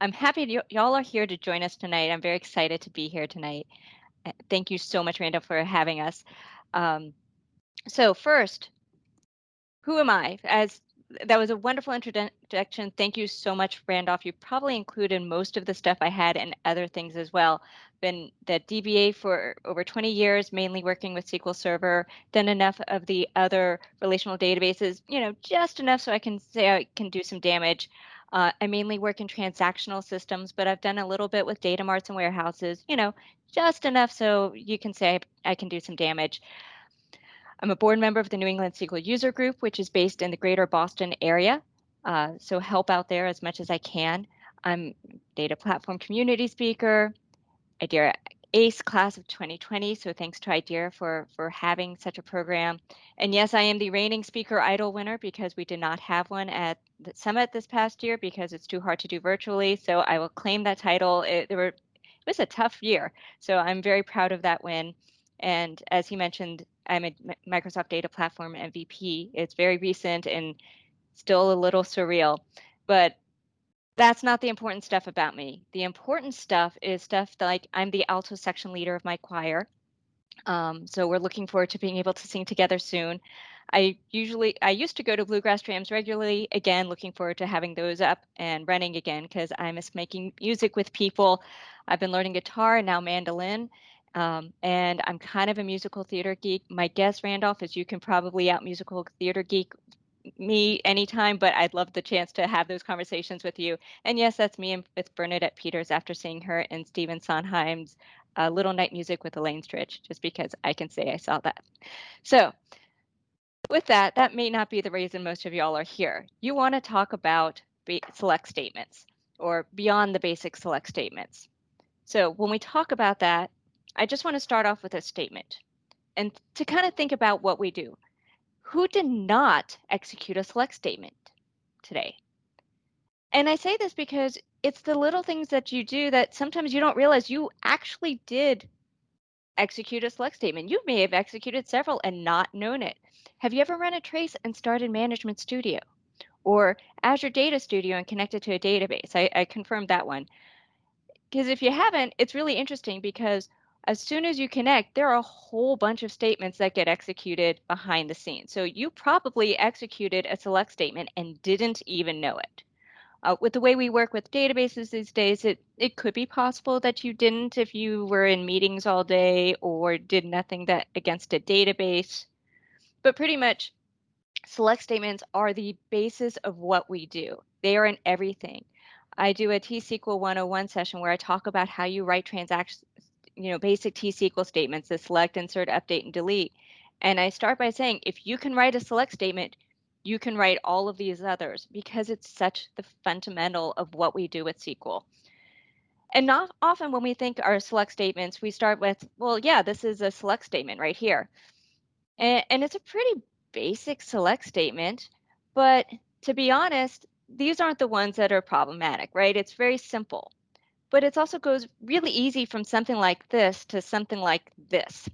I'm happy y'all are here to join us tonight. I'm very excited to be here tonight. Uh, Thank you so much, Randall, for having us. Um, so first, who am I? As that was a wonderful introduction. Thank you so much, Randolph. You probably included most of the stuff I had and other things as well. Been the DBA for over 20 years, mainly working with SQL Server, then enough of the other relational databases, you know, just enough so I can say I can do some damage. Uh, I mainly work in transactional systems, but I've done a little bit with data marts and warehouses, you know, just enough so you can say I, I can do some damage. I'm a board member of the New England SQL User Group, which is based in the greater Boston area. Uh, so help out there as much as I can. I'm data platform community speaker, IDERA ACE class of 2020. So thanks to IDERA for, for having such a program. And yes, I am the reigning speaker idol winner because we did not have one at the summit this past year because it's too hard to do virtually. So I will claim that title. It, were, it was a tough year. So I'm very proud of that win. And as he mentioned, I'm a Microsoft Data Platform MVP. It's very recent and still a little surreal, but that's not the important stuff about me. The important stuff is stuff like I'm the alto section leader of my choir. Um, so we're looking forward to being able to sing together soon. I usually I used to go to bluegrass jams regularly. Again, looking forward to having those up and running again because I miss making music with people. I've been learning guitar and now mandolin. Um, and I'm kind of a musical theater geek. My guess, Randolph, is you can probably out musical theater geek me anytime, but I'd love the chance to have those conversations with you. And yes, that's me with Bernadette Peters after seeing her in Stephen Sondheim's uh, Little Night Music with Elaine Stritch, just because I can say I saw that. So with that, that may not be the reason most of y'all are here. You want to talk about select statements or beyond the basic select statements. So when we talk about that, I just want to start off with a statement and to kind of think about what we do. Who did not execute a select statement today? And I say this because it's the little things that you do that sometimes you don't realize you actually did execute a select statement. You may have executed several and not known it. Have you ever run a trace and started Management Studio or Azure Data Studio and connected to a database? I, I confirmed that one. Because if you haven't, it's really interesting because as soon as you connect, there are a whole bunch of statements that get executed behind the scenes. So you probably executed a select statement and didn't even know it. Uh, with the way we work with databases these days, it, it could be possible that you didn't if you were in meetings all day or did nothing that against a database. But pretty much, select statements are the basis of what we do. They are in everything. I do a T-SQL 101 session where I talk about how you write transactions, you know, basic T-SQL statements, the select, insert, update, and delete. And I start by saying, if you can write a select statement, you can write all of these others because it's such the fundamental of what we do with SQL. And not often when we think our select statements, we start with, well, yeah, this is a select statement right here. And, and it's a pretty basic select statement, but to be honest, these aren't the ones that are problematic, right? It's very simple but it also goes really easy from something like this to something like this.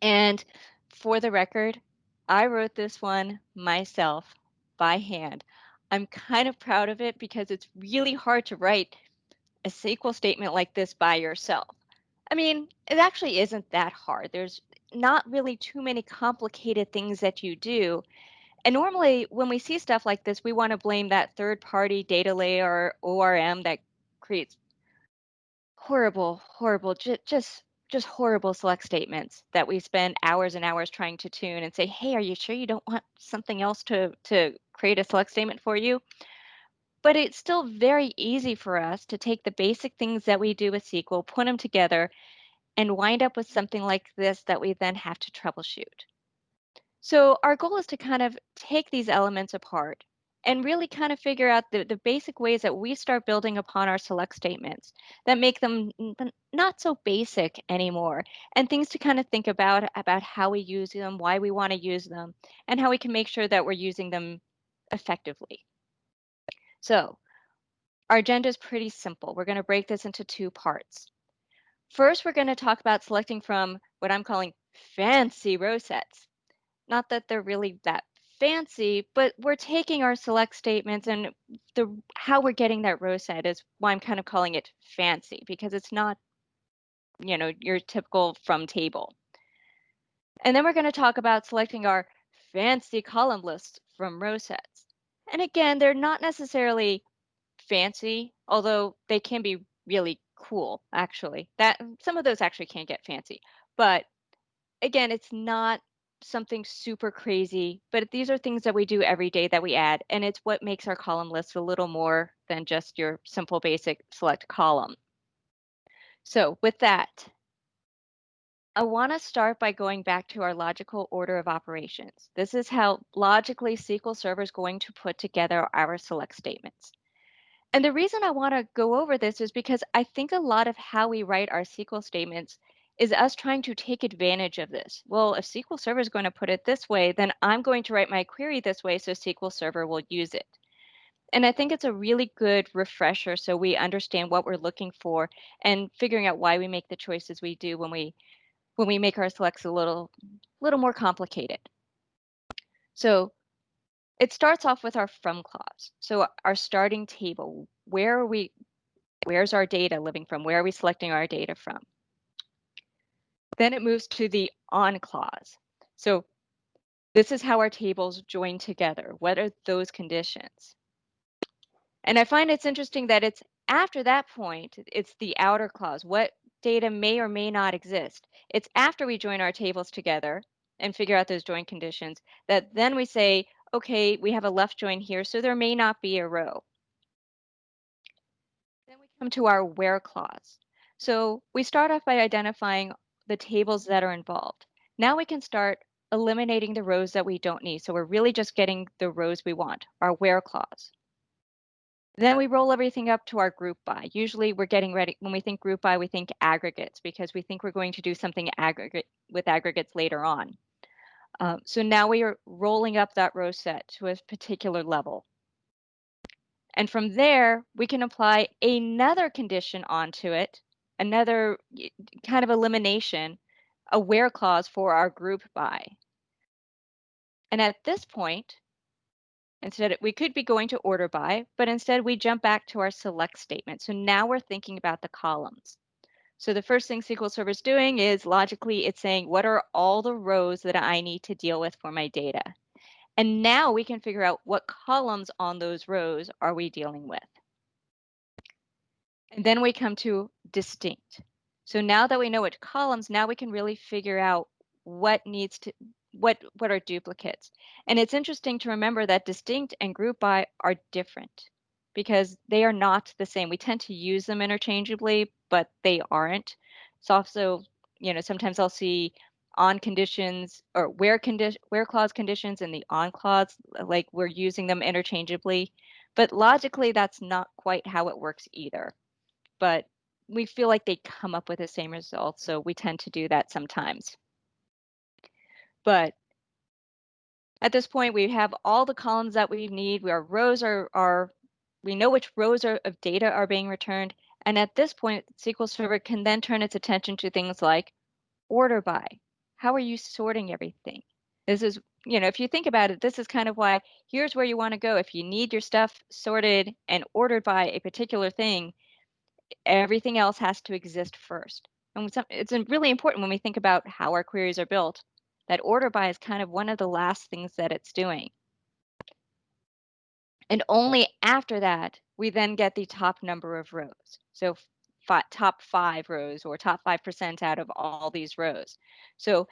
And for the record, I wrote this one myself by hand. I'm kind of proud of it because it's really hard to write a SQL statement like this by yourself. I mean, it actually isn't that hard. There's not really too many complicated things that you do. And normally, when we see stuff like this, we want to blame that third party data layer or ORM that creates horrible, horrible, ju- just just horrible select statements that we spend hours and hours trying to tune and say, hey, are you sure you don't want something else to to create a select statement for you? But it's still very easy for us to take the basic things that we do with SQL, put them together, and wind up with something like this that we then have to troubleshoot. So our goal is to kind of take these elements apart and really kind of figure out the, the basic ways that we start building upon our select statements that make them not so basic anymore and things to kind of think about about how we use them why we want to use them and how we can make sure that we're using them effectively. So our agenda is pretty simple. We're going to break this into two parts. First we're going to talk about selecting from what i'm calling fancy row sets. Not that they're really that fancy, but we're taking our select statements and the how we're getting that row set is why I'm kind of calling it fancy because it's not, you know, your typical from table. And then we're going to talk about selecting our fancy column lists from row sets. And again, they're not necessarily fancy, although they can be really cool actually. That some of those actually can get fancy. But again, it's not something super crazy, but these are things that we do every day that we add, and it's what makes our column list a little more than just your simple basic select column. So with that, I want to start by going back to our logical order of operations. This is how logically SQL Server is going to put together our select statements. And the reason I want to go over this is because I think a lot of how we write our SQL statements is us trying to take advantage of this. Well, if SQL Server is going to put it this way, then I'm going to write my query this way so SQL Server will use it. And I think it's a really good refresher so we understand what we're looking for and figuring out why we make the choices we do when we when we make our selects a little little more complicated. So it starts off with our from clause. So our starting table, where are we, where's our data living from? Where are we selecting our data from? Then it moves to the on clause. So this is how our tables join together. What are those conditions? And I find it's interesting that it's after that point, it's the outer clause. What data may or may not exist? It's after we join our tables together and figure out those join conditions that then we say, okay, we have a left join here, so there may not be a row. Then we come to our where clause. So we start off by identifying the tables that are involved. Now we can start eliminating the rows that we don't need. So we're really just getting the rows we want, our where clause. Then we roll everything up to our group by. Usually we're getting ready, when we think group by, we think aggregates because we think we're going to do something aggregate with aggregates later on. Um, so now we are rolling up that row set to a particular level. And from there, we can apply another condition onto it, another kind of elimination, a where clause for our group by. And at this point, instead we could be going to order by, but instead we jump back to our select statement. So now we're thinking about the columns. So the first thing SQL Server is doing is logically it's saying, what are all the rows that I need to deal with for my data? And now we can figure out what columns on those rows are we dealing with. And then we come to distinct. So now that we know what columns, now we can really figure out what needs to, what, what are duplicates. And it's interesting to remember that distinct and group by are different because they are not the same. We tend to use them interchangeably, but they aren't. It's also, you know, sometimes I'll see on conditions or where condition where clause conditions and the on clause like we're using them interchangeably but logically that's not quite how it works either but we feel like they come up with the same result so we tend to do that sometimes but at this point we have all the columns that we need our rows are are we know which rows are, of data are being returned. And at this point, SQL Server can then turn its attention to things like order by. How are you sorting everything? This is, you know, if you think about it, this is kind of why here's where you want to go. If you need your stuff sorted and ordered by a particular thing, everything else has to exist first. And it's really important when we think about how our queries are built that order by is kind of one of the last things that it's doing. And only after that, we then get the top number of rows. So top five rows or top 5% out of all these rows. So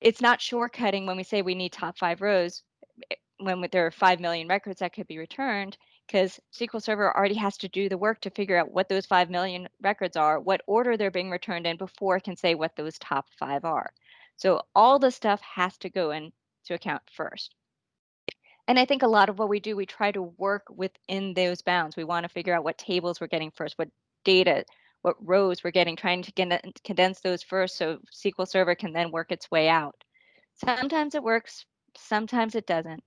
it's not shortcutting when we say we need top five rows eh, when there are 5 million records that could be returned because SQL Server already has to do the work to figure out what those 5 million records are, what order they're being returned in before it can say what those top five are. So all the stuff has to go into account first. And I think a lot of what we do, we try to work within those bounds. We want to figure out what tables we're getting first, what data, what rows we're getting, trying to get condense those first so SQL Server can then work its way out. Sometimes it works, sometimes it doesn't.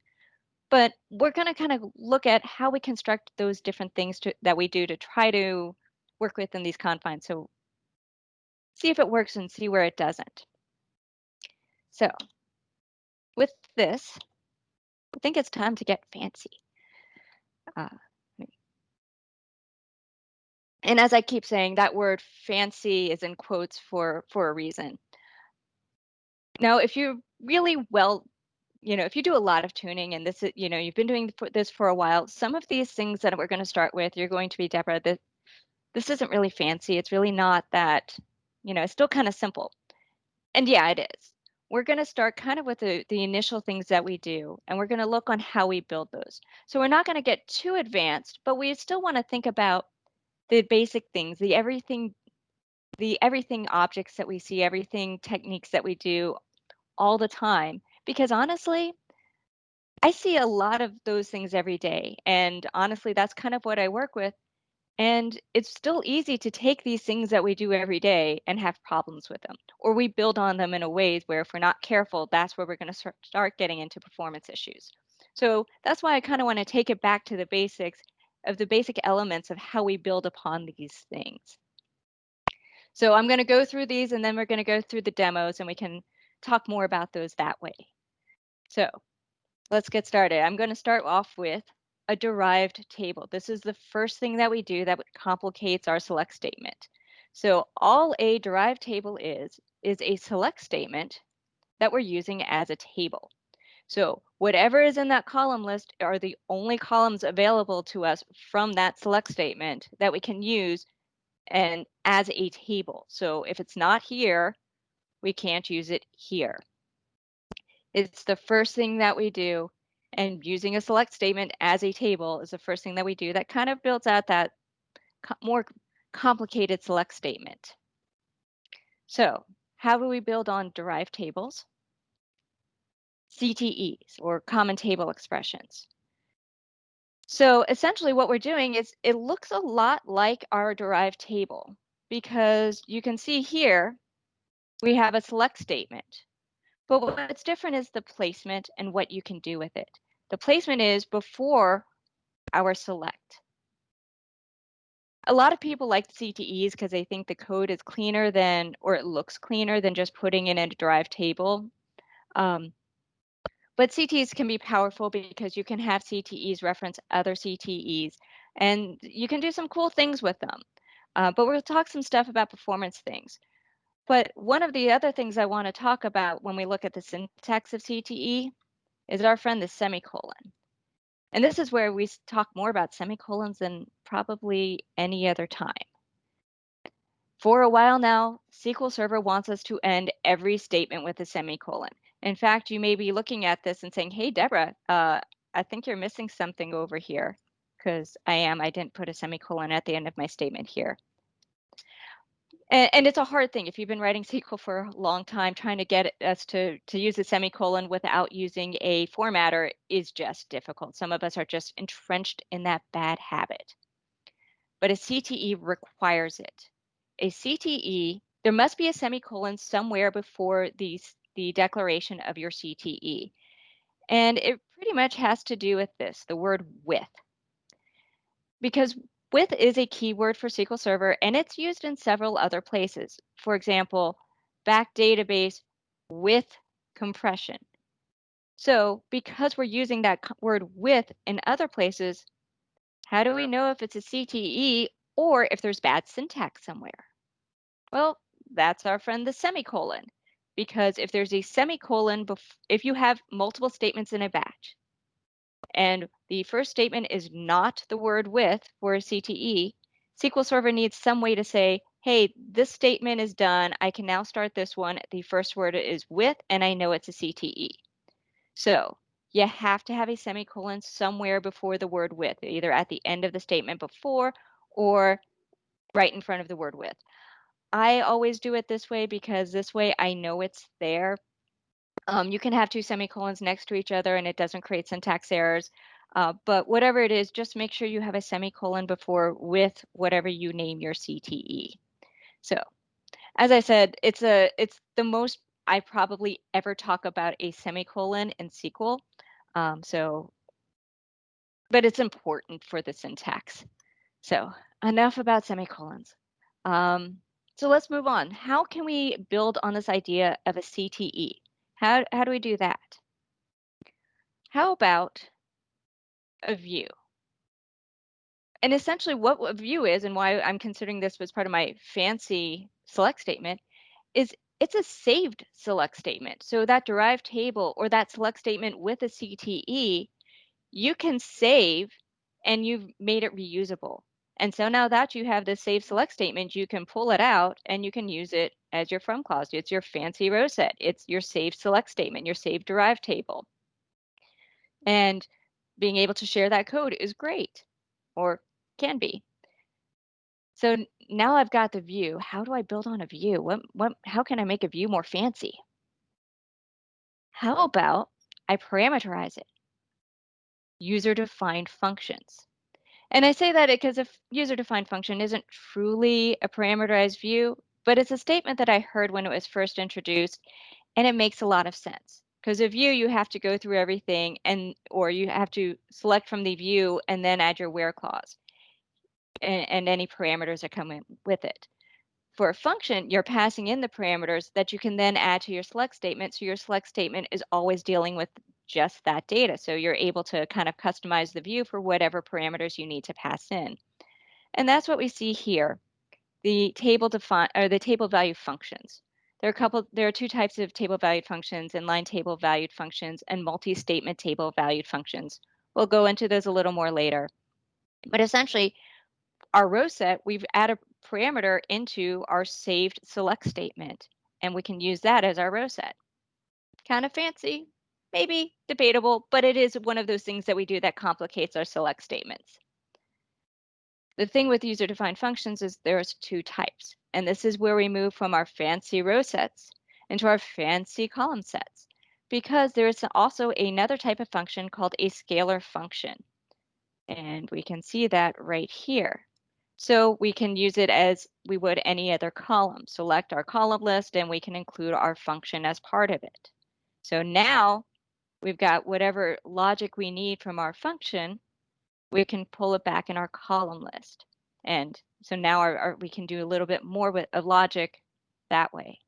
But we're going to kind of look at how we construct those different things to, that we do to try to work within these confines. So see if it works and see where it doesn't. So with this, I think it's time to get fancy. Uh, and as I keep saying, that word fancy is in quotes for for a reason. Now, if you're really well, you know, if you do a lot of tuning and this is, you know, you've been doing this for a while, some of these things that we're going to start with, you're going to be, Deborah, this, this isn't really fancy. It's really not that, you know, it's still kind of simple. And yeah, it is. We're going to start kind of with the, the initial things that we do, and we're going to look on how we build those. So we're not going to get too advanced, but we still want to think about the basic things, the everything the everything objects that we see, everything techniques that we do all the time. Because honestly, I see a lot of those things every day. And honestly, that's kind of what I work with. And it's still easy to take these things that we do every day and have problems with them. Or we build on them in a way where if we're not careful, that's where we're going to start getting into performance issues. So that's why I kind of want to take it back to the basics of the basic elements of how we build upon these things. So I'm going to go through these and then we're going to go through the demos and we can talk more about those that way. So let's get started. I'm going to start off with a derived table. This is the first thing that we do that complicates our select statement. So all a derived table is, is a select statement that we're using as a table. So whatever is in that column list are the only columns available to us from that select statement that we can use and as a table. So if it's not here, we can't use it here. It's the first thing that we do and using a select statement as a table is the first thing that we do that kind of builds out that more complicated select statement. So how do we build on derived tables? CTEs or common table expressions. So essentially what we're doing is it looks a lot like our derived table because you can see here we have a select statement. But what's different is the placement and what you can do with it. The placement is before our select. A lot of people like CTEs because they think the code is cleaner than, or it looks cleaner than just putting in a derived table. Um, but CTEs can be powerful because you can have CTEs reference other CTEs and you can do some cool things with them. Uh, but we'll talk some stuff about performance things. But one of the other things I want to talk about when we look at the syntax of CTE is our friend the semicolon. And this is where we talk more about semicolons than probably any other time. For a while now, SQL Server wants us to end every statement with a semicolon. In fact, you may be looking at this and saying, hey, Deborah, uh, I think you're missing something over here because I am. I didn't put a semicolon at the end of my statement here. And, and, it's a hard thing if you've been writing SQL for a long time, trying to get us to, to use a semicolon without using a formatter is just difficult. Some of us are just entrenched in that bad habit. But a CTE requires it. A CTE, there must be a semicolon somewhere before the, the declaration of your CTE. And it pretty much has to do with this, the word with. Because with is a keyword for SQL Server and it's used in several other places. For example, back database with compression. So because we're using that word with in other places, how do we know if it's a CTE or if there's bad syntax somewhere? Well, that's our friend the semicolon because if there's a semicolon, if you have multiple statements in a batch, and the first statement is not the word with for a CTE, SQL Server needs some way to say, hey, this statement is done. I can now start this one. The first word is with, and I know it's a CTE. So you have to have a semicolon somewhere before the word with, either at the end of the statement before or right in front of the word with. I always do it this way because this way I know it's there. Um, you can have two semicolons next to each other and it doesn't create syntax errors. Uh, but whatever it is, just make sure you have a semicolon before with whatever you name your CTE. So as I said, it's a it's the most I probably ever talk about a semicolon in SQL. Um, so, but it's important for the syntax. So enough about semicolons. Um, so let's move on. How can we build on this idea of a CTE? How, how do we do that? how about a view? And essentially what a view is and why I'm considering this as part of my fancy select statement is it's a saved select statement. So that derived table or that select statement with a CTE, you can save and you've made it reusable. And so now that you have the save select statement, you can pull it out and you can use it as your from clause. It's your fancy row set. It's your save select statement, your save derived table. And being able to share that code is great or can be. So now I've got the view. How do I build on a view? What, what, how can I make a view more fancy? How about I parameterize it? User-defined functions. And I say that because a user-defined function isn't truly a parameterized view, but it's a statement that I heard when it was first introduced, and it makes a lot of sense. Because a view, you have to go through everything, and or you have to select from the view and then add your where clause and, and any parameters that come in with it. For a function, you're passing in the parameters that you can then add to your select statement. So your select statement is always dealing with just that data. So you're able to kind of customize the view for whatever parameters you need to pass in. And that's what we see here. The table define or the table value functions. There are a couple there are two types of table valued functions, inline table valued functions and multi-statement table valued functions. We'll go into those a little more later. But essentially, our row set, we've added a parameter into our saved select statement, and we can use that as our row set. Kind of fancy, maybe debatable, but it is one of those things that we do that complicates our select statements. The thing with user-defined functions is there's two types, and this is where we move from our fancy row sets into our fancy column sets, because there is also another type of function called a scalar function. And we can see that right here. So we can use it as we would any other column. Select our column list and we can include our function as part of it. So now we've got whatever logic we need from our function, we can pull it back in our column list. And so now our, our, we can do a little bit more with of logic that way.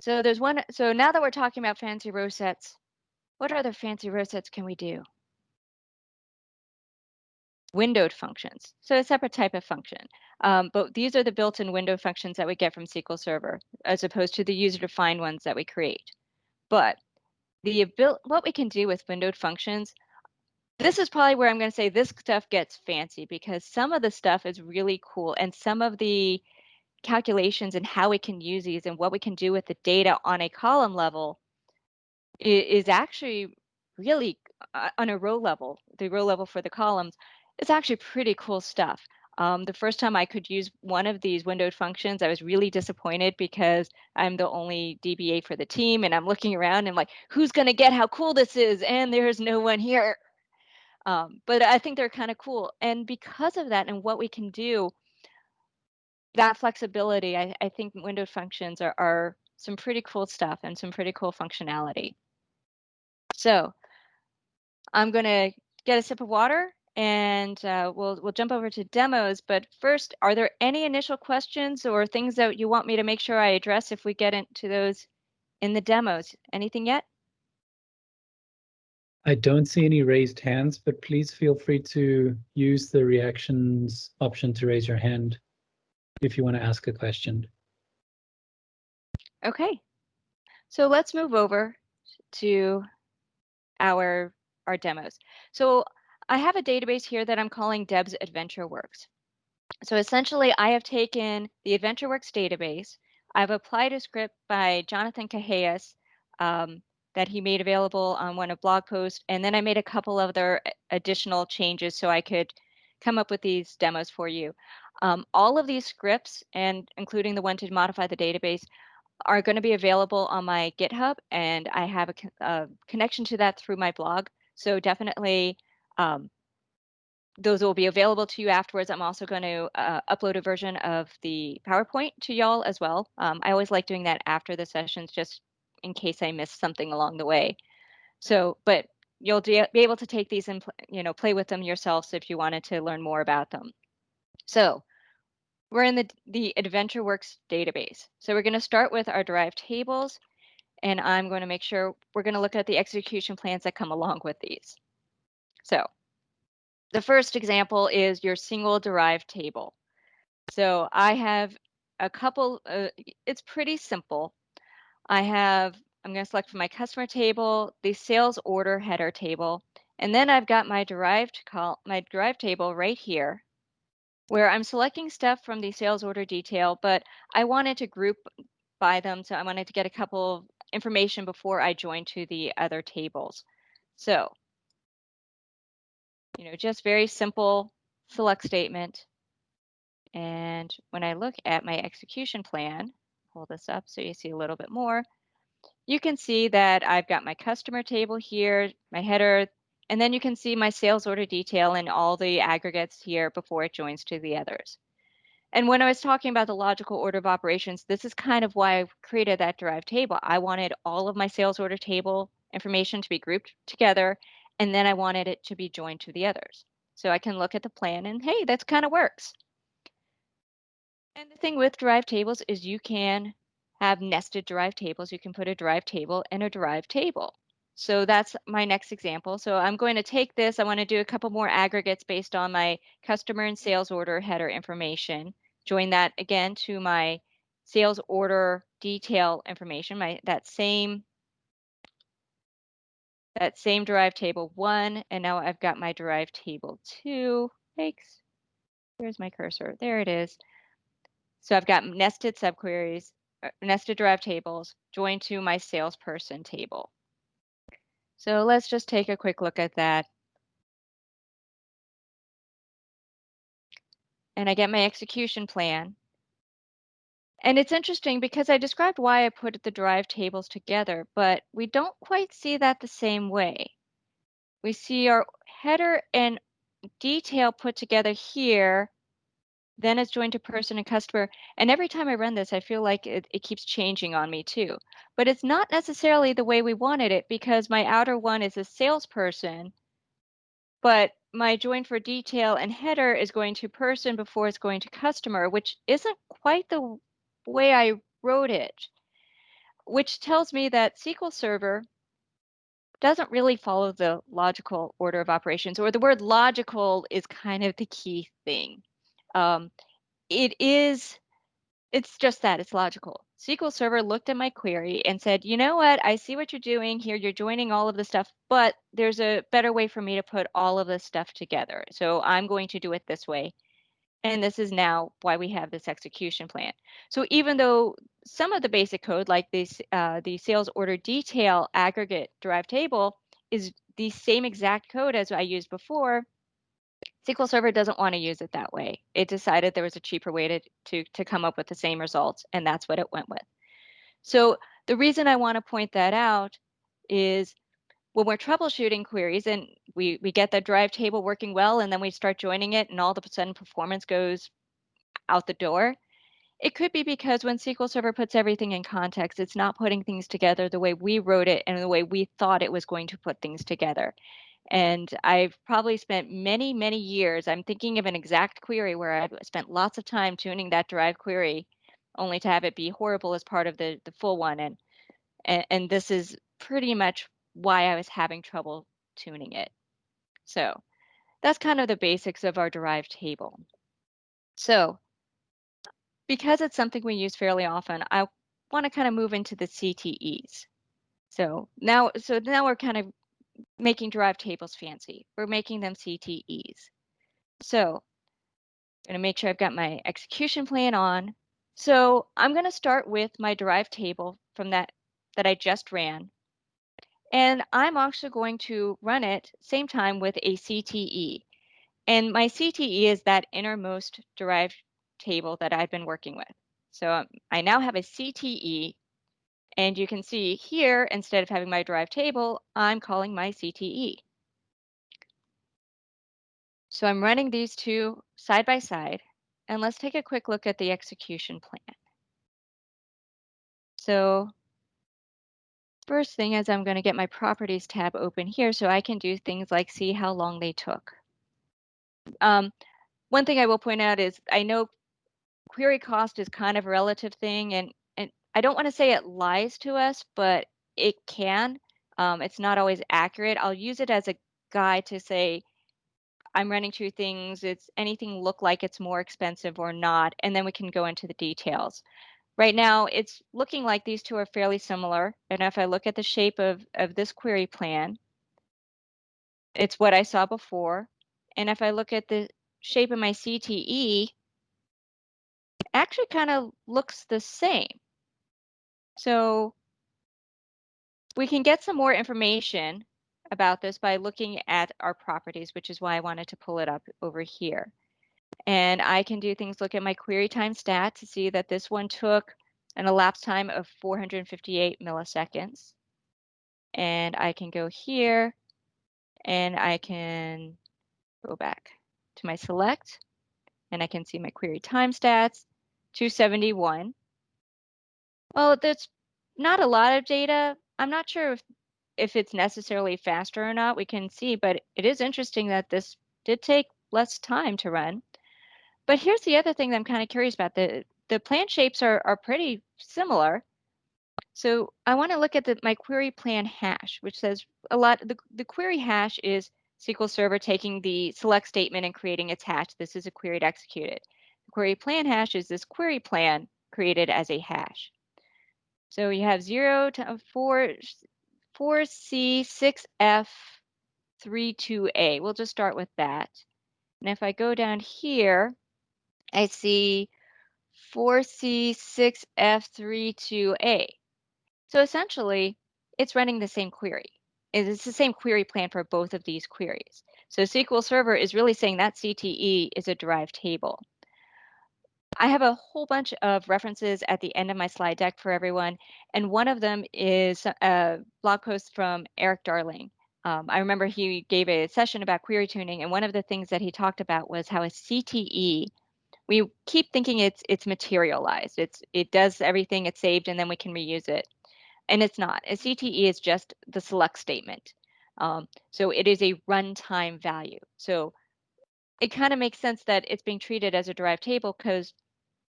So there's one, so now that we're talking about fancy row sets, what other fancy row sets can we do? windowed functions. So a separate type of function. Um, but these are the built-in window functions that we get from SQL Server, as opposed to the user-defined ones that we create. But the what we can do with windowed functions, this is probably where I'm going to say this stuff gets fancy because some of the stuff is really cool and some of the calculations and how we can use these and what we can do with the data on a column level is actually really uh, on a row level, the row level for the columns, it's actually pretty cool stuff. Um, the first time I could use one of these windowed functions, I was really disappointed because I'm the only DBA for the team and I'm looking around and like, who's going to get how cool this is? And there's no one here. Um, but I think they're kind of cool. And because of that and what we can do, that flexibility, I, I think windowed functions are, are some pretty cool stuff and some pretty cool functionality. So I'm going to get a sip of water and uh, we'll we'll jump over to demos. But first, are there any initial questions or things that you want me to make sure I address if we get into those in the demos? Anything yet? I don't see any raised hands, but please feel free to use the reactions option to raise your hand if you want to ask a question. Okay, so let's move over to our our demos. So I have a database here that I'm calling Deb's AdventureWorks. So essentially, I have taken the AdventureWorks database, I've applied a script by Jonathan Kehayias um, that he made available on one of blog posts, and then I made a couple other additional changes so I could come up with these demos for you. Um, all of these scripts, and including the one to modify the database, are going to be available on my GitHub, and I have a, a connection to that through my blog. So definitely um, those will be available to you afterwards. I'm also going to uh, upload a version of the PowerPoint to y'all as well. Um, I always like doing that after the sessions just in case I missed something along the way. So, but you'll be able to take these and you know play with them yourselves if you wanted to learn more about them. So we're in the, the AdventureWorks database. So we're going to start with our derived tables. and I'm going to make sure we're going to look at the execution plans that come along with these. So the first example is your single derived table. So I have a couple, uh, it's pretty simple. I have, I'm going to select from my customer table, the sales order header table, and then I've got my derived call, my derived table right here where I'm selecting stuff from the sales order detail, but I wanted to group by them. So I wanted to get a couple of information before I join to the other tables. So, you know, just very simple select statement. And when I look at my execution plan, hold this up so you see a little bit more, you can see that I've got my customer table here, my header, and then you can see my sales order detail and all the aggregates here before it joins to the others. And when I was talking about the logical order of operations, this is kind of why I created that derived table. I wanted all of my sales order table information to be grouped together, and then I wanted it to be joined to the others. So I can look at the plan and hey, that kind of works. And the thing with derived tables is you can have nested derived tables. You can put a derived table in a derived table. So that's my next example. So I'm going to take this, I want to do a couple more aggregates based on my customer and sales order header information. Join that again to my sales order detail information, my that same that same derived table one, and now I've got my derived table two. Thanks. Where's my cursor? There it is. So I've got nested subqueries, uh, nested derived tables joined to my salesperson table. So let's just take a quick look at that. And I get my execution plan. And it's interesting because I described why I put the derived tables together, but we don't quite see that the same way. We see our header and detail put together here, then it's joined to person and customer. And every time I run this, I feel like it, it keeps changing on me too. But it's not necessarily the way we wanted it because my outer one is a salesperson, but my join for detail and header is going to person before it's going to customer, which isn't quite the way I wrote it, which tells me that SQL Server doesn't really follow the logical order of operations, or the word logical is kind of the key thing. Um, it is, it's just that, it's logical. SQL Server looked at my query and said, you know what, I see what you're doing here. You're joining all of the stuff, but there's a better way for me to put all of this stuff together. So I'm going to do it this way. And this is now why we have this execution plan. So even though some of the basic code, like this, uh, the sales order detail aggregate derived table, is the same exact code as I used before, SQL Server doesn't want to use it that way. It decided there was a cheaper way to, to, to come up with the same results, and that's what it went with. So the reason I want to point that out is when we're troubleshooting queries and we, we get the drive table working well, and then we start joining it, and all of a sudden performance goes out the door, it could be because when SQL Server puts everything in context, it's not putting things together the way we wrote it and the way we thought it was going to put things together. And I've probably spent many, many years. I'm thinking of an exact query where I've spent lots of time tuning that derived query, only to have it be horrible as part of the, the full one. And, and, and this is pretty much why I was having trouble tuning it. So that's kind of the basics of our derived table. So because it's something we use fairly often, I want to kind of move into the CTEs. So now, so now we're kind of making derived tables fancy. We're making them CTEs. So I'm going to make sure I've got my execution plan on. So I'm going to start with my derived table from that that I just ran. And I'm also going to run it same time with a CTE. And my CTE is that innermost derived table that I've been working with. So um, I now have a CTE and you can see here, instead of having my derived table, I'm calling my CTE. So I'm running these two side by side, and let's take a quick look at the execution plan. So first thing is I'm going to get my properties tab open here so I can do things like see how long they took. Um, one thing I will point out is I know query cost is kind of a relative thing, and I don't want to say it lies to us, but it can. Um, it's not always accurate. I'll use it as a guide to say, I'm running two things. It's anything look like it's more expensive or not, and then we can go into the details. Right now, it's looking like these two are fairly similar. And if I look at the shape of, of this query plan, it's what I saw before. And if I look at the shape of my CTE, it actually kind of looks the same. So we can get some more information about this by looking at our properties, which is why I wanted to pull it up over here. And I can do things, look at my query time stat to see that this one took an elapsed time of 458 milliseconds. And I can go here and I can go back to my select and I can see my query time stats, 271. Well, that's not a lot of data. I'm not sure if, if it's necessarily faster or not. We can see, but it is interesting that this did take less time to run. But here's the other thing that I'm kind of curious about. The, the plan shapes are, are pretty similar. So I want to look at the, my query plan hash, which says a lot, the, the query hash is SQL Server taking the select statement and creating its hash. This is a query to execute it. The query plan hash is this query plan created as a hash. So you have 0 to uh, 4, 4C, 6F, 32A. We'll just start with that. And if I go down here, I see 4C, 6F, 32A. So essentially, it's running the same query. It's the same query plan for both of these queries. So SQL Server is really saying that CTE is a derived table. I have a whole bunch of references at the end of my slide deck for everyone, and one of them is a blog post from Erik Darling. Um, I remember he gave a session about query tuning, and one of the things that he talked about was how a CTE, we keep thinking it's it's materialized. It's it does everything, it's saved, and then we can reuse it and it's not. A CTE is just the select statement. Um, so it is a runtime value. So it kind of makes sense that it's being treated as a derived table because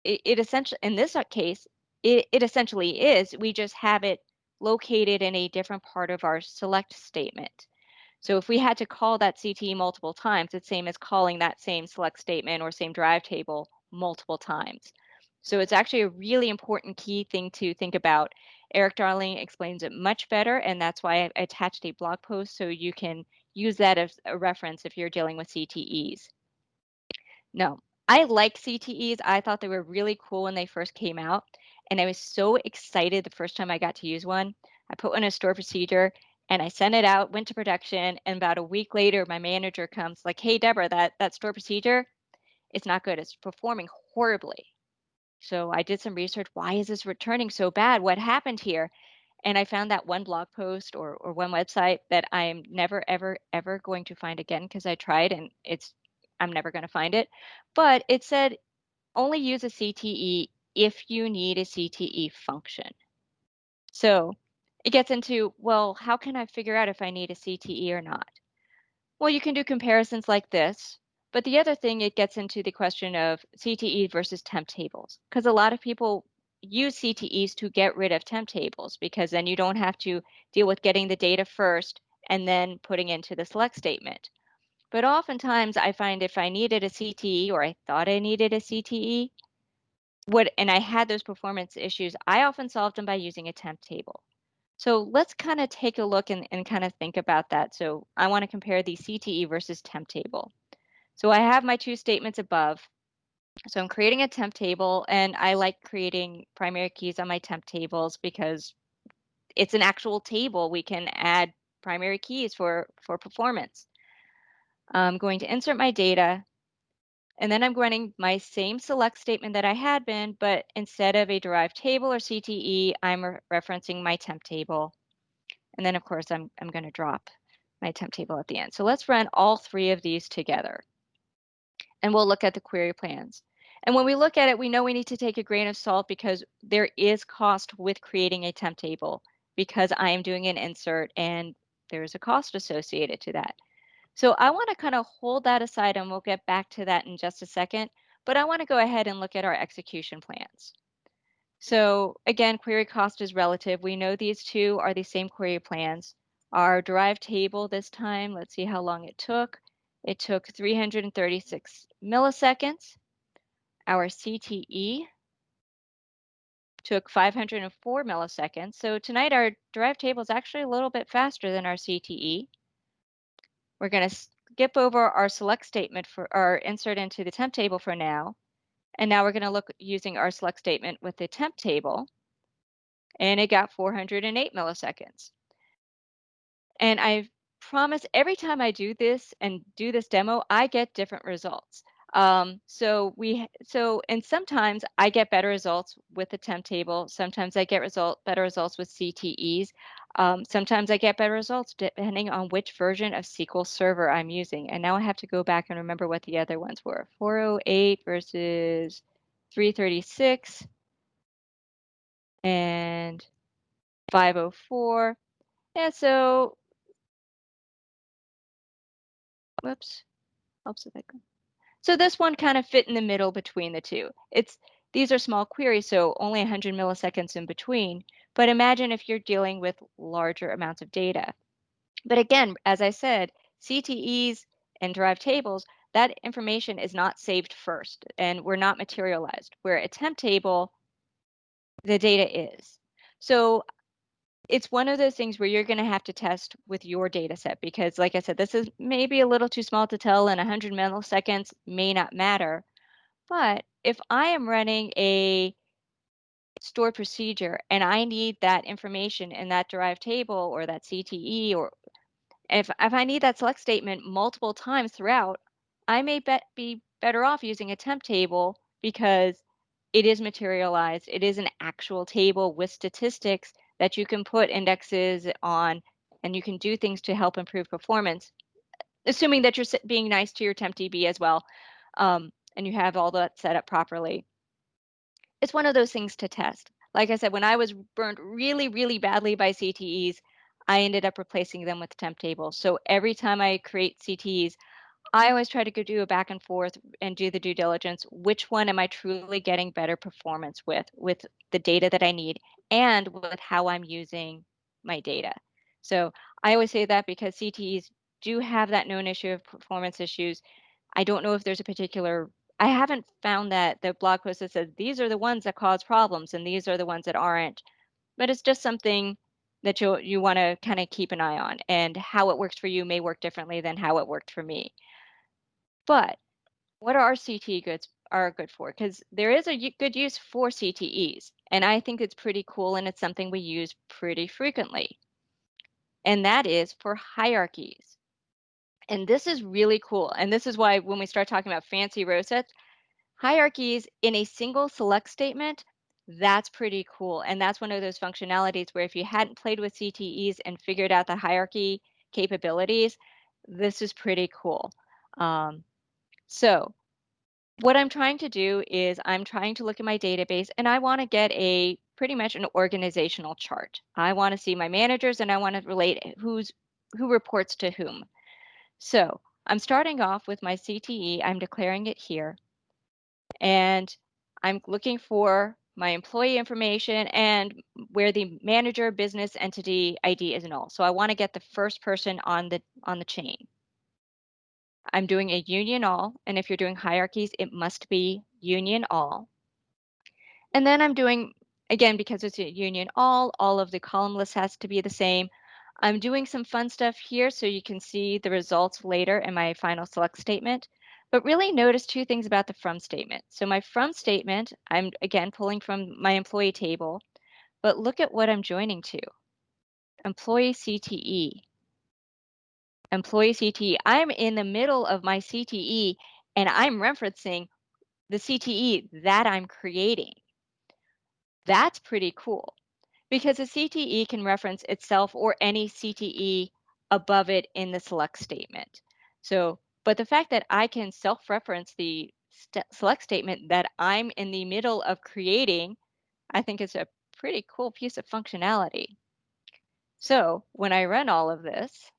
it, it essentially, in this uh, case, it, it essentially is. We just have it located in a different part of our select statement. So if we had to call that CTE multiple times, it's same as calling that same select statement or same drive table multiple times. So it's actually a really important key thing to think about Erik Darling explains it much better, and that's why I attached a blog post so you can use that as a reference if you're dealing with CTEs. No, I like CTEs. I thought they were really cool when they first came out, and I was so excited the first time I got to use one. I put one in a store procedure, and I sent it out, went to production, and about a week later, my manager comes like, "Hey, Deborah, that that store procedure, it's not good. It's performing horribly." So I did some research. Why is this returning so bad? What happened here? And I found that one blog post or, or one website that I'm never, ever, ever going to find again because I tried and it's, I'm never going to find it. But it said only use a CTE if you need a CTE function. So it gets into, well, how can I figure out if I need a CTE or not? Well, you can do comparisons like this. But the other thing, it gets into the question of CTE versus temp tables, because a lot of people use CTEs to get rid of temp tables because then you don't have to deal with getting the data first and then putting into the select statement. But oftentimes I find if I needed a CTE or I thought I needed a CTE, what and I had those performance issues, I often solved them by using a temp table. So let's kind of take a look and, and kind of think about that. So I want to compare the CTE versus temp table. So I have my two statements above. So I'm creating a temp table and I like creating primary keys on my temp tables because it's an actual table. We can add primary keys for, for performance. I'm going to insert my data and then I'm running my same select statement that I had been, but instead of a derived table or CTE, I'm re referencing my temp table. And then of course I'm, I'm gonna drop my temp table at the end. So let's run all three of these together and we'll look at the query plans. And when we look at it, we know we need to take a grain of salt because there is cost with creating a temp table because I am doing an insert and there's a cost associated to that. So I want to kind of hold that aside and we'll get back to that in just a second. But I want to go ahead and look at our execution plans. So again, query cost is relative. We know these two are the same query plans. Our derived table this time, let's see how long it took. It took 336 milliseconds. Our CTE took 504 milliseconds. So tonight our derived table is actually a little bit faster than our CTE. We're going to skip over our select statement for our insert into the temp table for now. And now we're going to look using our select statement with the temp table. And it got 408 milliseconds. And I promise every time I do this and do this demo, I get different results. Um, so we so and sometimes I get better results with the temp table. Sometimes I get result better results with CTEs. Um, sometimes I get better results depending on which version of SQL Server I'm using. And now I have to go back and remember what the other ones were. 408 versus 336 and 504. Yeah, so whoops, helps if I go. So this one kind of fit in the middle between the two. It's These are small queries, so only 100 milliseconds in between. But imagine if you're dealing with larger amounts of data. But again, as I said, CTEs and derived tables, that information is not saved first and we're not materialized. Where a temp table, the data is. So it's one of those things where you're going to have to test with your data set because like I said, this is maybe a little too small to tell and 100 milliseconds may not matter. But if I am running a stored procedure and I need that information in that derived table or that CTE or if, if I need that select statement multiple times throughout, I may bet, be better off using a temp table because it is materialized. It is an actual table with statistics that you can put indexes on and you can do things to help improve performance, assuming that you're being nice to your temp DB as well um, and you have all that set up properly. It's one of those things to test. Like I said, when I was burned really, really badly by CTEs, I ended up replacing them with temp tables. So every time I create CTEs, I always try to go do a back and forth and do the due diligence. Which one am I truly getting better performance with, with the data that I need and with how I'm using my data? So I always say that because CTEs do have that known issue of performance issues. I don't know if there's a particular, I haven't found that the blog post that says these are the ones that cause problems and these are the ones that aren't, but it's just something that you you want to kind of keep an eye on and how it works for you may work differently than how it worked for me. But what are CTE goods are good for? Because there is a good use for CTEs, and I think it's pretty cool and it's something we use pretty frequently. And that is for hierarchies. And this is really cool. And this is why when we start talking about fancy row sets, hierarchies in a single select statement, that's pretty cool. And that's one of those functionalities where if you hadn't played with CTEs and figured out the hierarchy capabilities, this is pretty cool. Um, so what I'm trying to do is I'm trying to look at my database and I want to get a pretty much an organizational chart. I want to see my managers and I want to relate who's who reports to whom. So I'm starting off with my CTE. I'm declaring it here. And I'm looking for my employee information and where the manager business entity ID is null. So I want to get the first person on the on the chain. I'm doing a union all, and if you're doing hierarchies, it must be union all. And then I'm doing, again, because it's a union all, all of the column list has to be the same. I'm doing some fun stuff here so you can see the results later in my final select statement. But really notice two things about the from statement. So my from statement, I'm again pulling from my employee table, but look at what I'm joining to. Employee CTE employee CTE. I'm in the middle of my CTE and I'm referencing the CTE that I'm creating. That's pretty cool because a CTE can reference itself or any CTE above it in the select statement. So, but the fact that I can self-reference the st select statement that I'm in the middle of creating, I think is a pretty cool piece of functionality. So when I run all of this,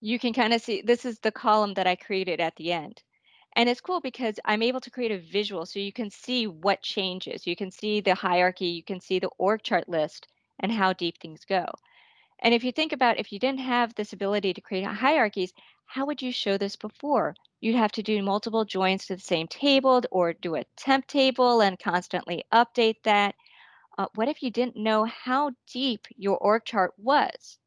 you can kind of see this is the column that I created at the end. And it's cool because I'm able to create a visual so you can see what changes. You can see the hierarchy, you can see the org chart list and how deep things go. And if you think about if you didn't have this ability to create hierarchies, how would you show this before? You'd have to do multiple joins to the same table or do a temp table and constantly update that. Uh, what if you didn't know how deep your org chart was?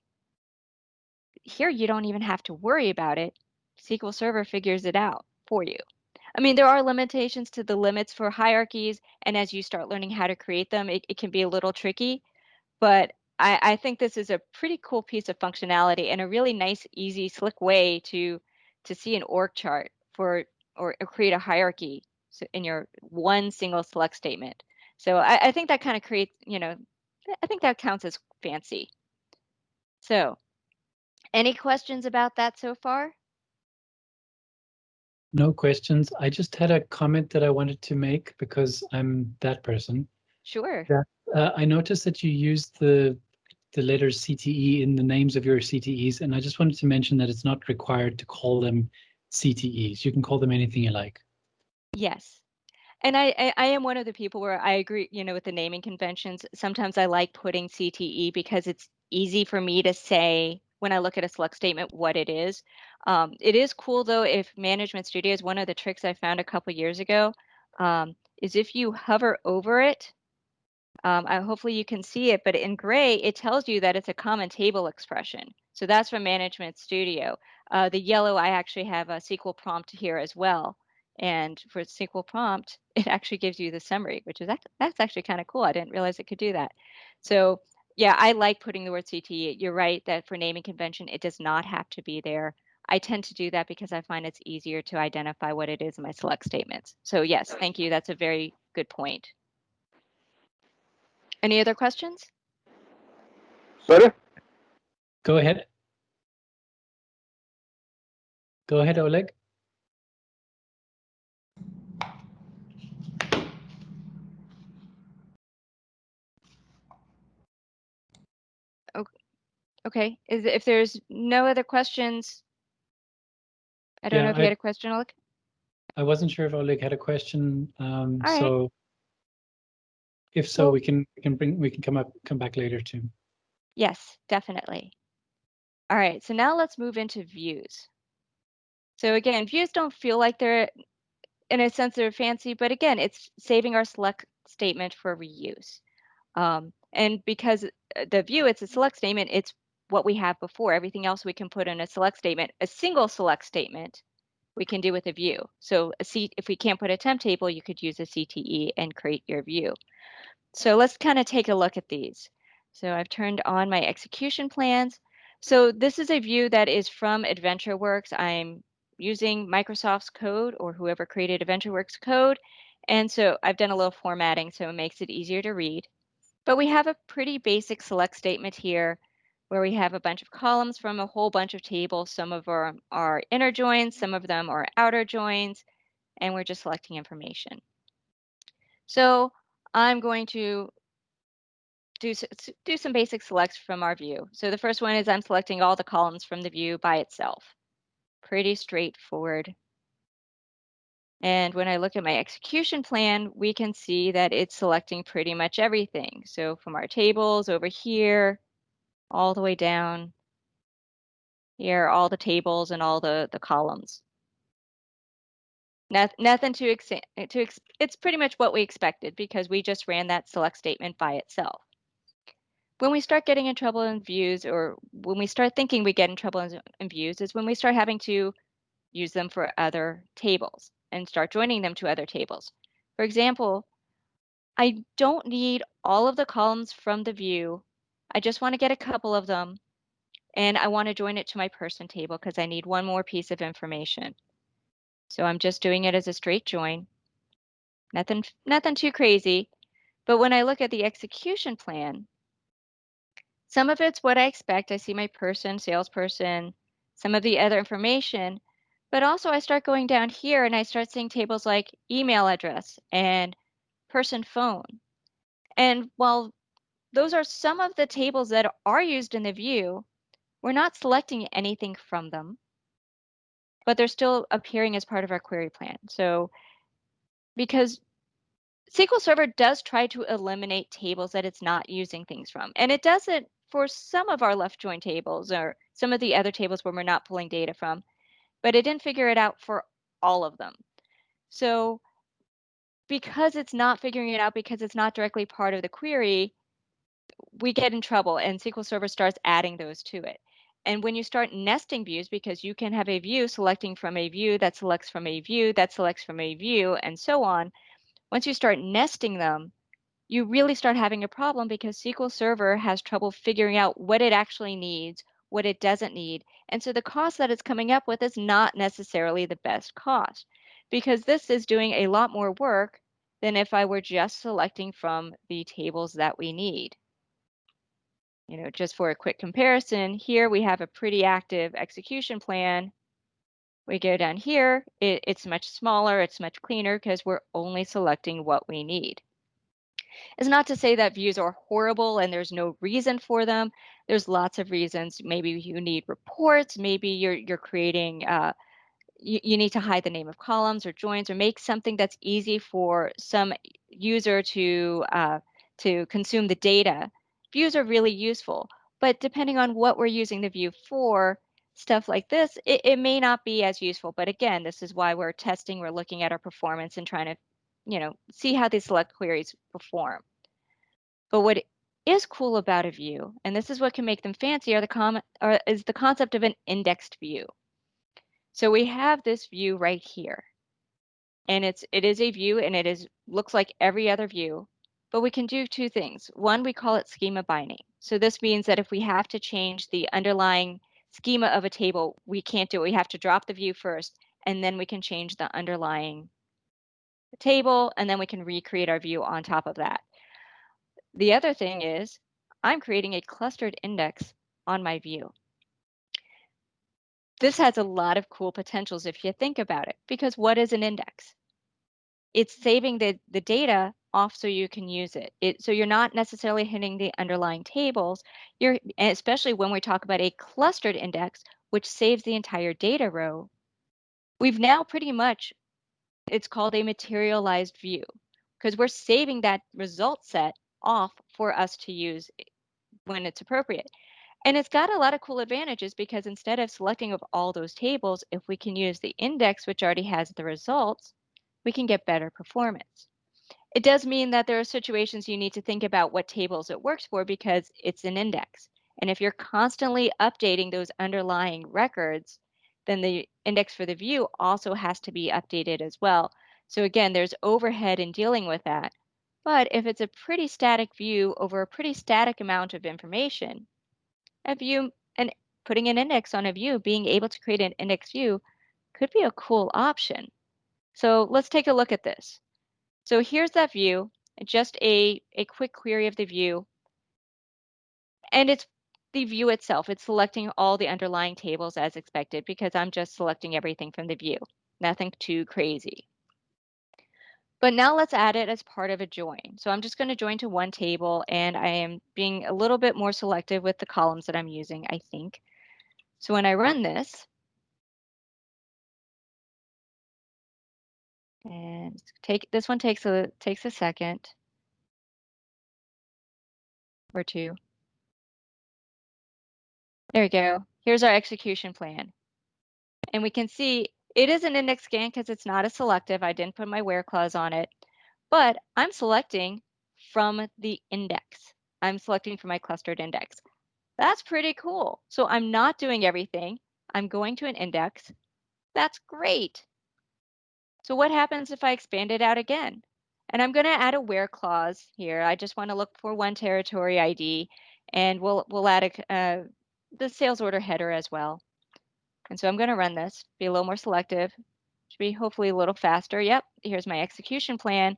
Here, you don't even have to worry about it. SQL Server figures it out for you. I mean, there are limitations to the limits for hierarchies, and as you start learning how to create them, it, it can be a little tricky. But I, I think this is a pretty cool piece of functionality and a really nice, easy, slick way to to see an org chart for or, or create a hierarchy in your one single select statement. So I, I think that kind of creates, you know, I think that counts as fancy. So any questions about that so far? No questions. I just had a comment that I wanted to make because I'm that person. Sure. That, uh, I noticed that you used the the letters CTE in the names of your CTEs, and I just wanted to mention that it's not required to call them CTEs. You can call them anything you like. Yes. And I, I, I am one of the people where I agree, you know, with the naming conventions. Sometimes I like putting CTE because it's easy for me to say when I look at a select statement what it is. Um, it is cool though if Management Studio is one of the tricks I found a couple years ago, um, is if you hover over it, um, I, hopefully you can see it, but in gray, it tells you that it's a common table expression. So that's from Management Studio. Uh, the yellow, I actually have a SQL prompt here as well. And for SQL prompt, it actually gives you the summary, which is that's actually kind of cool. I didn't realize it could do that. So yeah, I like putting the word CTE. You're right that for naming convention, it does not have to be there. I tend to do that because I find it's easier to identify what it is in my select statements. So yes, thank you. That's a very good point. Any other questions? Sorry? Go ahead. Go ahead, Oleg. Okay, is if there's no other questions, I don't Yeah, know if you had a question, Oleg? I wasn't sure if Oleg had a question, um, right. so if so, Well- we can we can bring we can come up come back later too. Yes, definitely. All right, so now let's move into views. So again, views don't feel like they're, in a sense, they're fancy, but again, it's saving our select statement for reuse. Um, and because uh, the view, it's a select statement, it's what we have before. Everything else we can put in a select statement. A single select statement we can do with a view. So a C, if we can't put a temp table, you could use a CTE and create your view. So let's kind of take a look at these. So I've turned on my execution plans. So this is a view that is from AdventureWorks. I'm using Microsoft's code or whoever created AdventureWorks code. And so I've done a little formatting so it makes it easier to read. But we have a pretty basic select statement here where we have a bunch of columns from a whole bunch of tables. Some of them are inner joins, some of them are outer joins, and we're just selecting information. So I'm going to do, do some basic selects from our view. So the first one is I'm selecting all the columns from the view by itself. Pretty straightforward. And when I look at my execution plan, we can see that it's selecting pretty much everything. So from our tables over here, all the way down here, all the tables and all the, the columns. nothing to, ex to ex it's pretty much what we expected because we just ran that select statement by itself. When we start getting in trouble in views or when we start thinking we get in trouble in, in views is when we start having to use them for other tables and start joining them to other tables. For example, I don't need all of the columns from the view. I just want to get a couple of them and I want to join it to my person table because I need one more piece of information. So I'm just doing it as a straight join. Nothing, nothing too crazy. But when I look at the execution plan, some of it's what I expect. I see my person, salesperson, some of the other information, but also I start going down here and I start seeing tables like email address and person phone. And while those are some of the tables that are used in the view, we're not selecting anything from them. but they're still appearing as part of our query plan. So because SQL Server does try to eliminate tables that it's not using things from, and it does it for some of our left join tables or some of the other tables where we're not pulling data from, but it didn't figure it out for all of them. So because it's not figuring it out because it's not directly part of the query, we get in trouble and SQL Server starts adding those to it. And when you start nesting views, because you can have a view selecting from a view that selects from a view that selects from a view and so on, once you start nesting them, you really start having a problem because SQL Server has trouble figuring out what it actually needs, what it doesn't need. And so the cost that it's coming up with is not necessarily the best cost because this is doing a lot more work than if I were just selecting from the tables that we need. You know, just for a quick comparison, here we have a pretty active execution plan. We go down here, it, it's much smaller, it's much cleaner because we're only selecting what we need. It's not to say that views are horrible and there's no reason for them. There's lots of reasons. Maybe you need reports, maybe you're, you're creating uh, you, you need to hide the name of columns or joins or make something that's easy for some user to uh, to consume the data. Views are really useful, but depending on what we're using the view for, stuff like this, it, it may not be as useful. But again, this is why we're testing, we're looking at our performance and trying to, you know, see how these select queries perform. But what is cool about a view, and this is what can make them fancy, are the com- or is the concept of an indexed view. So we have this view right here. And it's it is a view and it is looks like every other view, but we can do two things. One, we call it schema binding. So this means that if we have to change the underlying schema of a table, we can't do it. We have to drop the view first, and then we can change the underlying table, and then we can recreate our view on top of that. The other thing is I'm creating a clustered index on my view. This has a lot of cool potentials if you think about it, because what is an index? It's saving the, the data off so you can use it. it. So you're not necessarily hitting the underlying tables. You're especially when we talk about a clustered index, which saves the entire data row. We've now pretty much, it's called a materialized view because we're saving that result set off for us to use when it's appropriate. And it's got a lot of cool advantages because instead of selecting of all those tables, if we can use the index, which already has the results, we can get better performance. It does mean that there are situations you need to think about what tables it works for because it's an index. And if you're constantly updating those underlying records, then the index for the view also has to be updated as well. So again, there's overhead in dealing with that. But if it's a pretty static view over a pretty static amount of information, a view and putting an index on a view, being able to create an index view could be a cool option. So let's take a look at this. So here's that view, just a, a quick query of the view. And it's the view itself. It's selecting all the underlying tables as expected because I'm just selecting everything from the view. Nothing too crazy. But now let's add it as part of a join. So I'm just going to join to one table and I am being a little bit more selective with the columns that I'm using, I think. So when I run this, and take this one takes a takes a second or two. There we go. Here's our execution plan. And we can see it is an index scan because it's not a selective. I didn't put my where clause on it, but I'm selecting from the index. I'm selecting from my clustered index. That's pretty cool. So I'm not doing everything. I'm going to an index. That's great. So what happens if I expand it out again? And I'm going to add a where clause here. I just want to look for one territory ID, and we'll we'll add a, uh, the sales order header as well. And so I'm going to run this, be a little more selective, should be hopefully a little faster. Yep, here's my execution plan.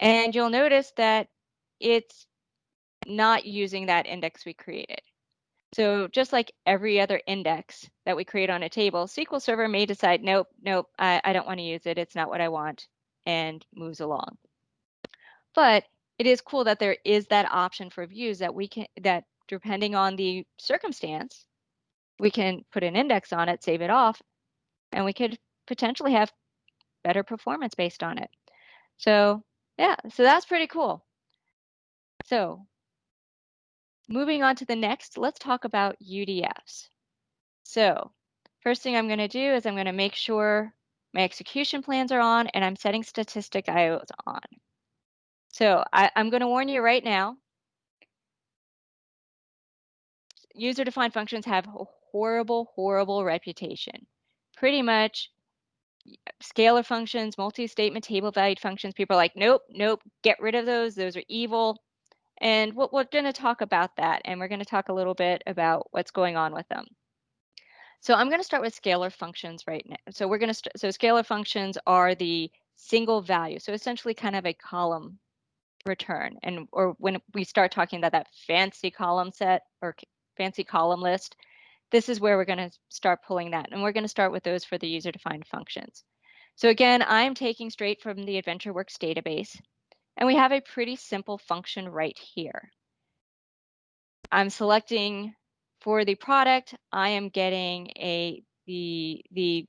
And you'll notice that it's not using that index we created. So just like every other index that we create on a table, SQL Server may decide, nope, nope, I, I don't want to use it. It's not what I want, and moves along. But it is cool that there is that option for views that we can, that depending on the circumstance, we can put an index on it, save it off, and we could potentially have better performance based on it. So yeah, so that's pretty cool. So moving on to the next, let's talk about UDFs. So first thing I'm going to do is I'm going to make sure my execution plans are on and I'm setting statistic IOs on. So I, I'm going to warn you right now, user-defined functions have a horrible, horrible reputation. Pretty much scalar functions, multi-statement table valued functions, people are like, nope, nope, get rid of those. Those are evil. And we're, we're going to talk about that. And we're going to talk a little bit about what's going on with them. So I'm going to start with scalar functions right now. So we're going to, so scalar functions are the single value. So essentially kind of a column return. And, or when we start talking about that fancy column set or fancy column list, this is where we're going to start pulling that. And we're going to start with those for the user-defined functions. So again, I'm taking straight from the AdventureWorks database, and we have a pretty simple function right here. I'm selecting for the product, I am getting a the the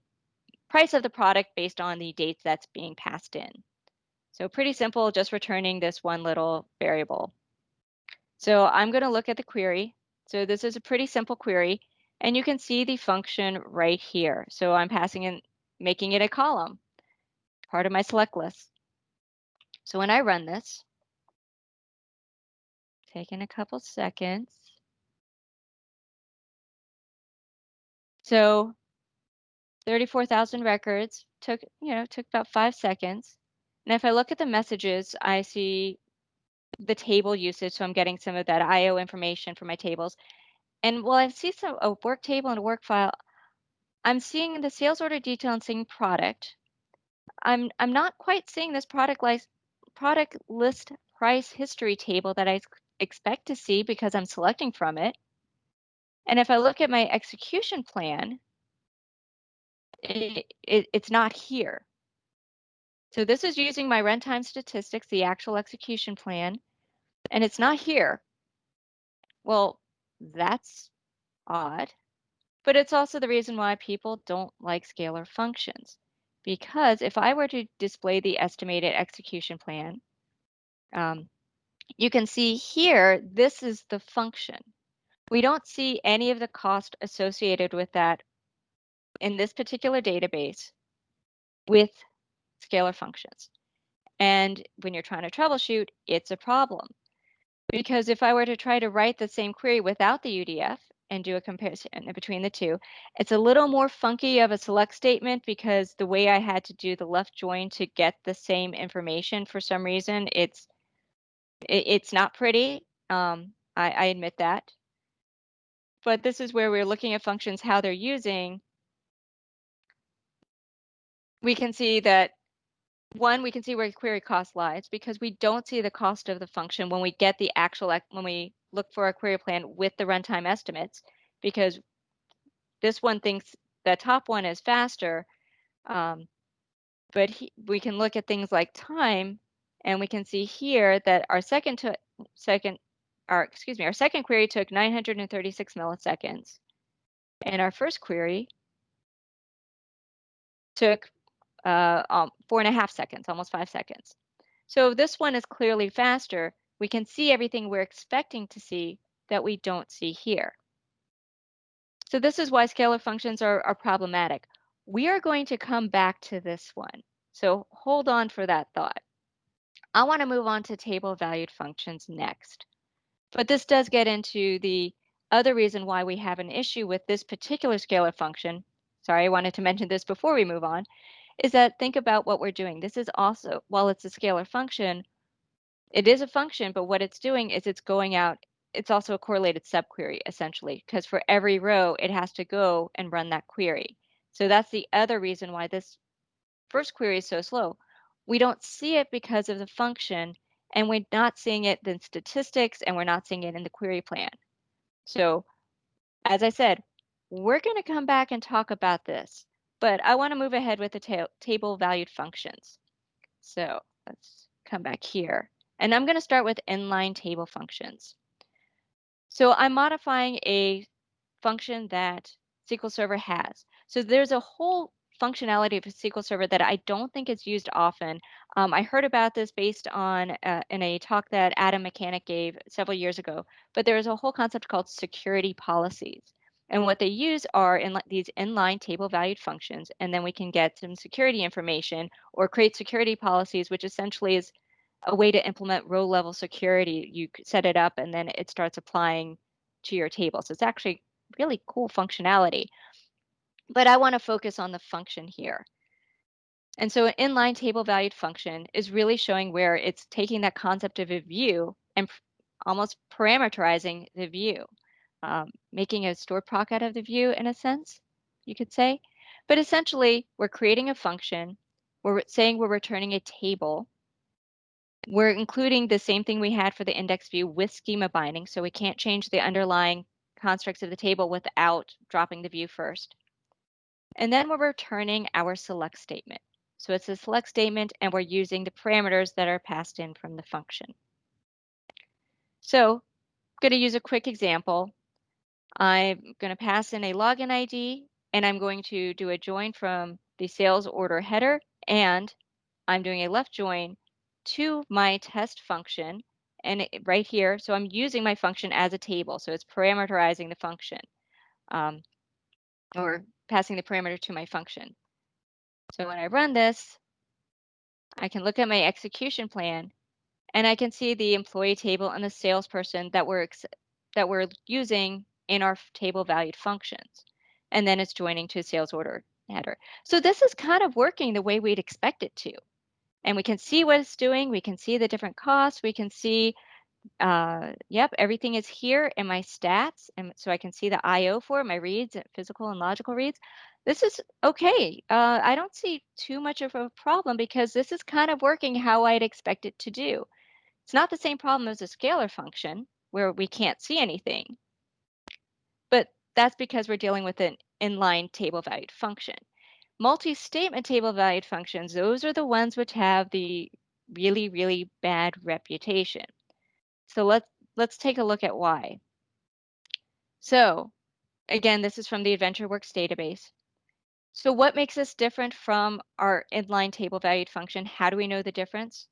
price of the product based on the dates that's being passed in. So pretty simple, just returning this one little variable. So I'm going to look at the query. So this is a pretty simple query. And you can see the function right here. So I'm passing in, making it a column, part of my select list. So when I run this, taking a couple seconds. So 34,000 records took, you know, took about five seconds. And if I look at the messages, I see the table usage. So I'm getting some of that IO information for my tables. And while I see some a work table and a work file, I'm seeing the sales order detail and seeing product. I'm I'm not quite seeing this product list product list price history table that I expect to see because I'm selecting from it. And if I look at my execution plan, it, it, it's not here. So this is using my runtime statistics, the actual execution plan, and it's not here. Well, that's odd. But it's also the reason why people don't like scalar functions. Because if I were to display the estimated execution plan, um, you can see here, this is the function. We don't see any of the cost associated with that in this particular database with scalar functions. And when you're trying to troubleshoot, it's a problem. Because if I were to try to write the same query without the UDF and do a comparison between the two, it's a little more funky of a select statement because the way I had to do the left join to get the same information for some reason, it's it, it's not pretty. Um, I, I admit that. But this is where we're looking at functions, how they're using. We can see that one, we can see where query cost lies because we don't see the cost of the function when we get the actual, when we look for a query plan with the runtime estimates, because this one thinks the top one is faster, um, but he, we can look at things like time, and we can see here that our second to second, our excuse me, our second query took 936 milliseconds, and our first query took uh, um, four and a half seconds, almost five seconds. So this one is clearly faster. We can see everything we're expecting to see that we don't see here. So this is why scalar functions are, are problematic. We are going to come back to this one. So hold on for that thought. I want to move on to table valued functions next. But this does get into the other reason why we have an issue with this particular scalar function. Sorry, I wanted to mention this before we move on, is that think about what we're doing. This is also, while it's a scalar function, it is a function, but what it's doing is it's going out, it's also a correlated subquery essentially, because for every row, it has to go and run that query. So that's the other reason why this first query is so slow. We don't see it because of the function, and we're not seeing it in statistics, and we're not seeing it in the query plan. So as I said, we're going to come back and talk about this but I want to move ahead with the ta table valued functions. So let's come back here. And I'm going to start with inline table functions. So I'm modifying a function that SQL Server has. So there's a whole functionality of SQL Server that I don't think is used often. Um, I heard about this based on uh, in a talk that Adam Machanic gave several years ago, but there is a whole concept called security policies. And what they use are in these inline table valued functions, and then we can get some security information or create security policies, which essentially is a way to implement row level security. You set it up and then it starts applying to your table. So it's actually really cool functionality. But I want to focus on the function here. And so an inline table valued function is really showing where it's taking that concept of a view and almost parameterizing the view, um, making a stored proc out of the view in a sense, you could say. But essentially, we're creating a function. We're saying we're returning a table. We're including the same thing we had for the index view with schema binding, so we can't change the underlying constructs of the table without dropping the view first. And then we're returning our select statement. So it's a select statement and we're using the parameters that are passed in from the function. So I'm going to use a quick example. I'm going to pass in a login ID and I'm going to do a join from the sales order header and I'm doing a left join to my test function and it, right here, so I'm using my function as a table, so it's parameterizing the function um, or passing the parameter to my function. So when I run this, I can look at my execution plan and I can see the employee table and the salesperson that we're that we're using in our table valued functions. And then it's joining to sales order header. So this is kind of working the way we'd expect it to and we can see what it's doing. We can see the different costs. We can see, uh, yep, everything is here in my stats. And so I can see the IO for my reads, physical and logical reads. This is okay. Uh, I don't see too much of a problem because this is kind of working how I'd expect it to do. It's not the same problem as a scalar function where we can't see anything, that's because we're dealing with an inline table valued function. Multi-statement table valued functions, those are the ones which have the really, really bad reputation. So let's, let's take a look at why. So again, this is from the AdventureWorks database. So what makes this different from our inline table valued function? How do we know the difference?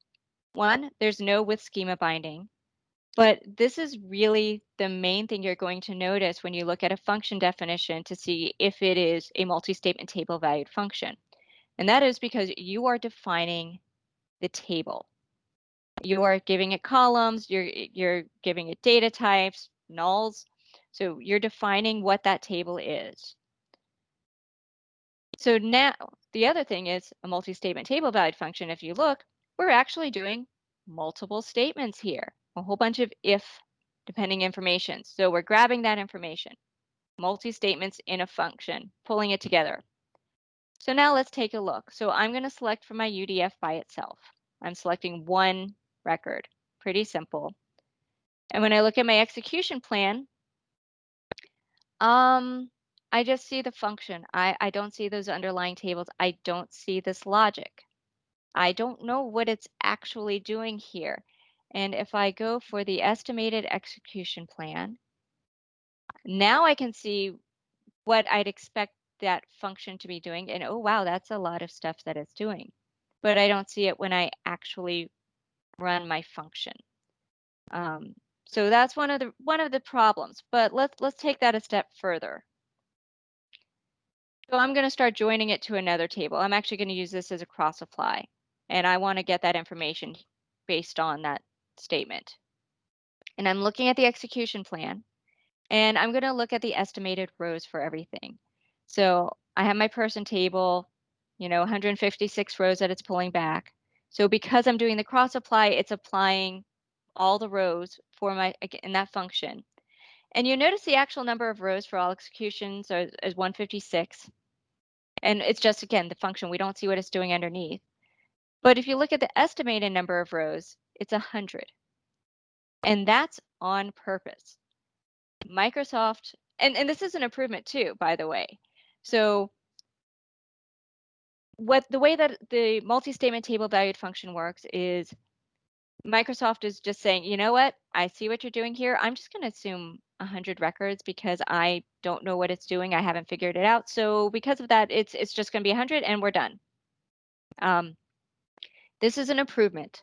One, there's no with schema binding. But this is really the main thing you're going to notice when you look at a function definition to see if it is a multi-statement table valued function. And that is because you are defining the table. You are giving it columns, you're, you're giving it data types, nulls. So you're defining what that table is. So now the other thing is a multi-statement table valued function. If you look, we're actually doing multiple statements here a whole bunch of if depending information. So we're grabbing that information, multi-statements in a function, pulling it together. So now let's take a look. So I'm going to select from my UDF by itself. I'm selecting one record, pretty simple. And when I look at my execution plan, um, I just see the function. I, I don't see those underlying tables. I don't see this logic. I don't know what it's actually doing here. And if I go for the estimated execution plan, now I can see what I'd expect that function to be doing. And oh, wow, that's a lot of stuff that it's doing. But I don't see it when I actually run my function. Um, so that's one of the one of the problems. But let's let's take that a step further. So I'm going to start joining it to another table. I'm actually going to use this as a cross apply. And I want to get that information based on that statement. And I'm looking at the execution plan and I'm going to look at the estimated rows for everything. So I have my person table, you know, 156 rows that it's pulling back. So because I'm doing the cross apply, it's applying all the rows for my in that function. And you notice the actual number of rows for all executions is, is 156. And it's just, again, the function. We don't see what it's doing underneath. But if you look at the estimated number of rows, it's 100. And that's on purpose. Microsoft, and, and this is an improvement too, by the way. So what the way that the multi-statement table valued function works is Microsoft is just saying, you know what? I see what you're doing here. I'm just going to assume 100 records because I don't know what it's doing. I haven't figured it out. So because of that, it's it's just going to be 100 and we're done. Um, this is an improvement.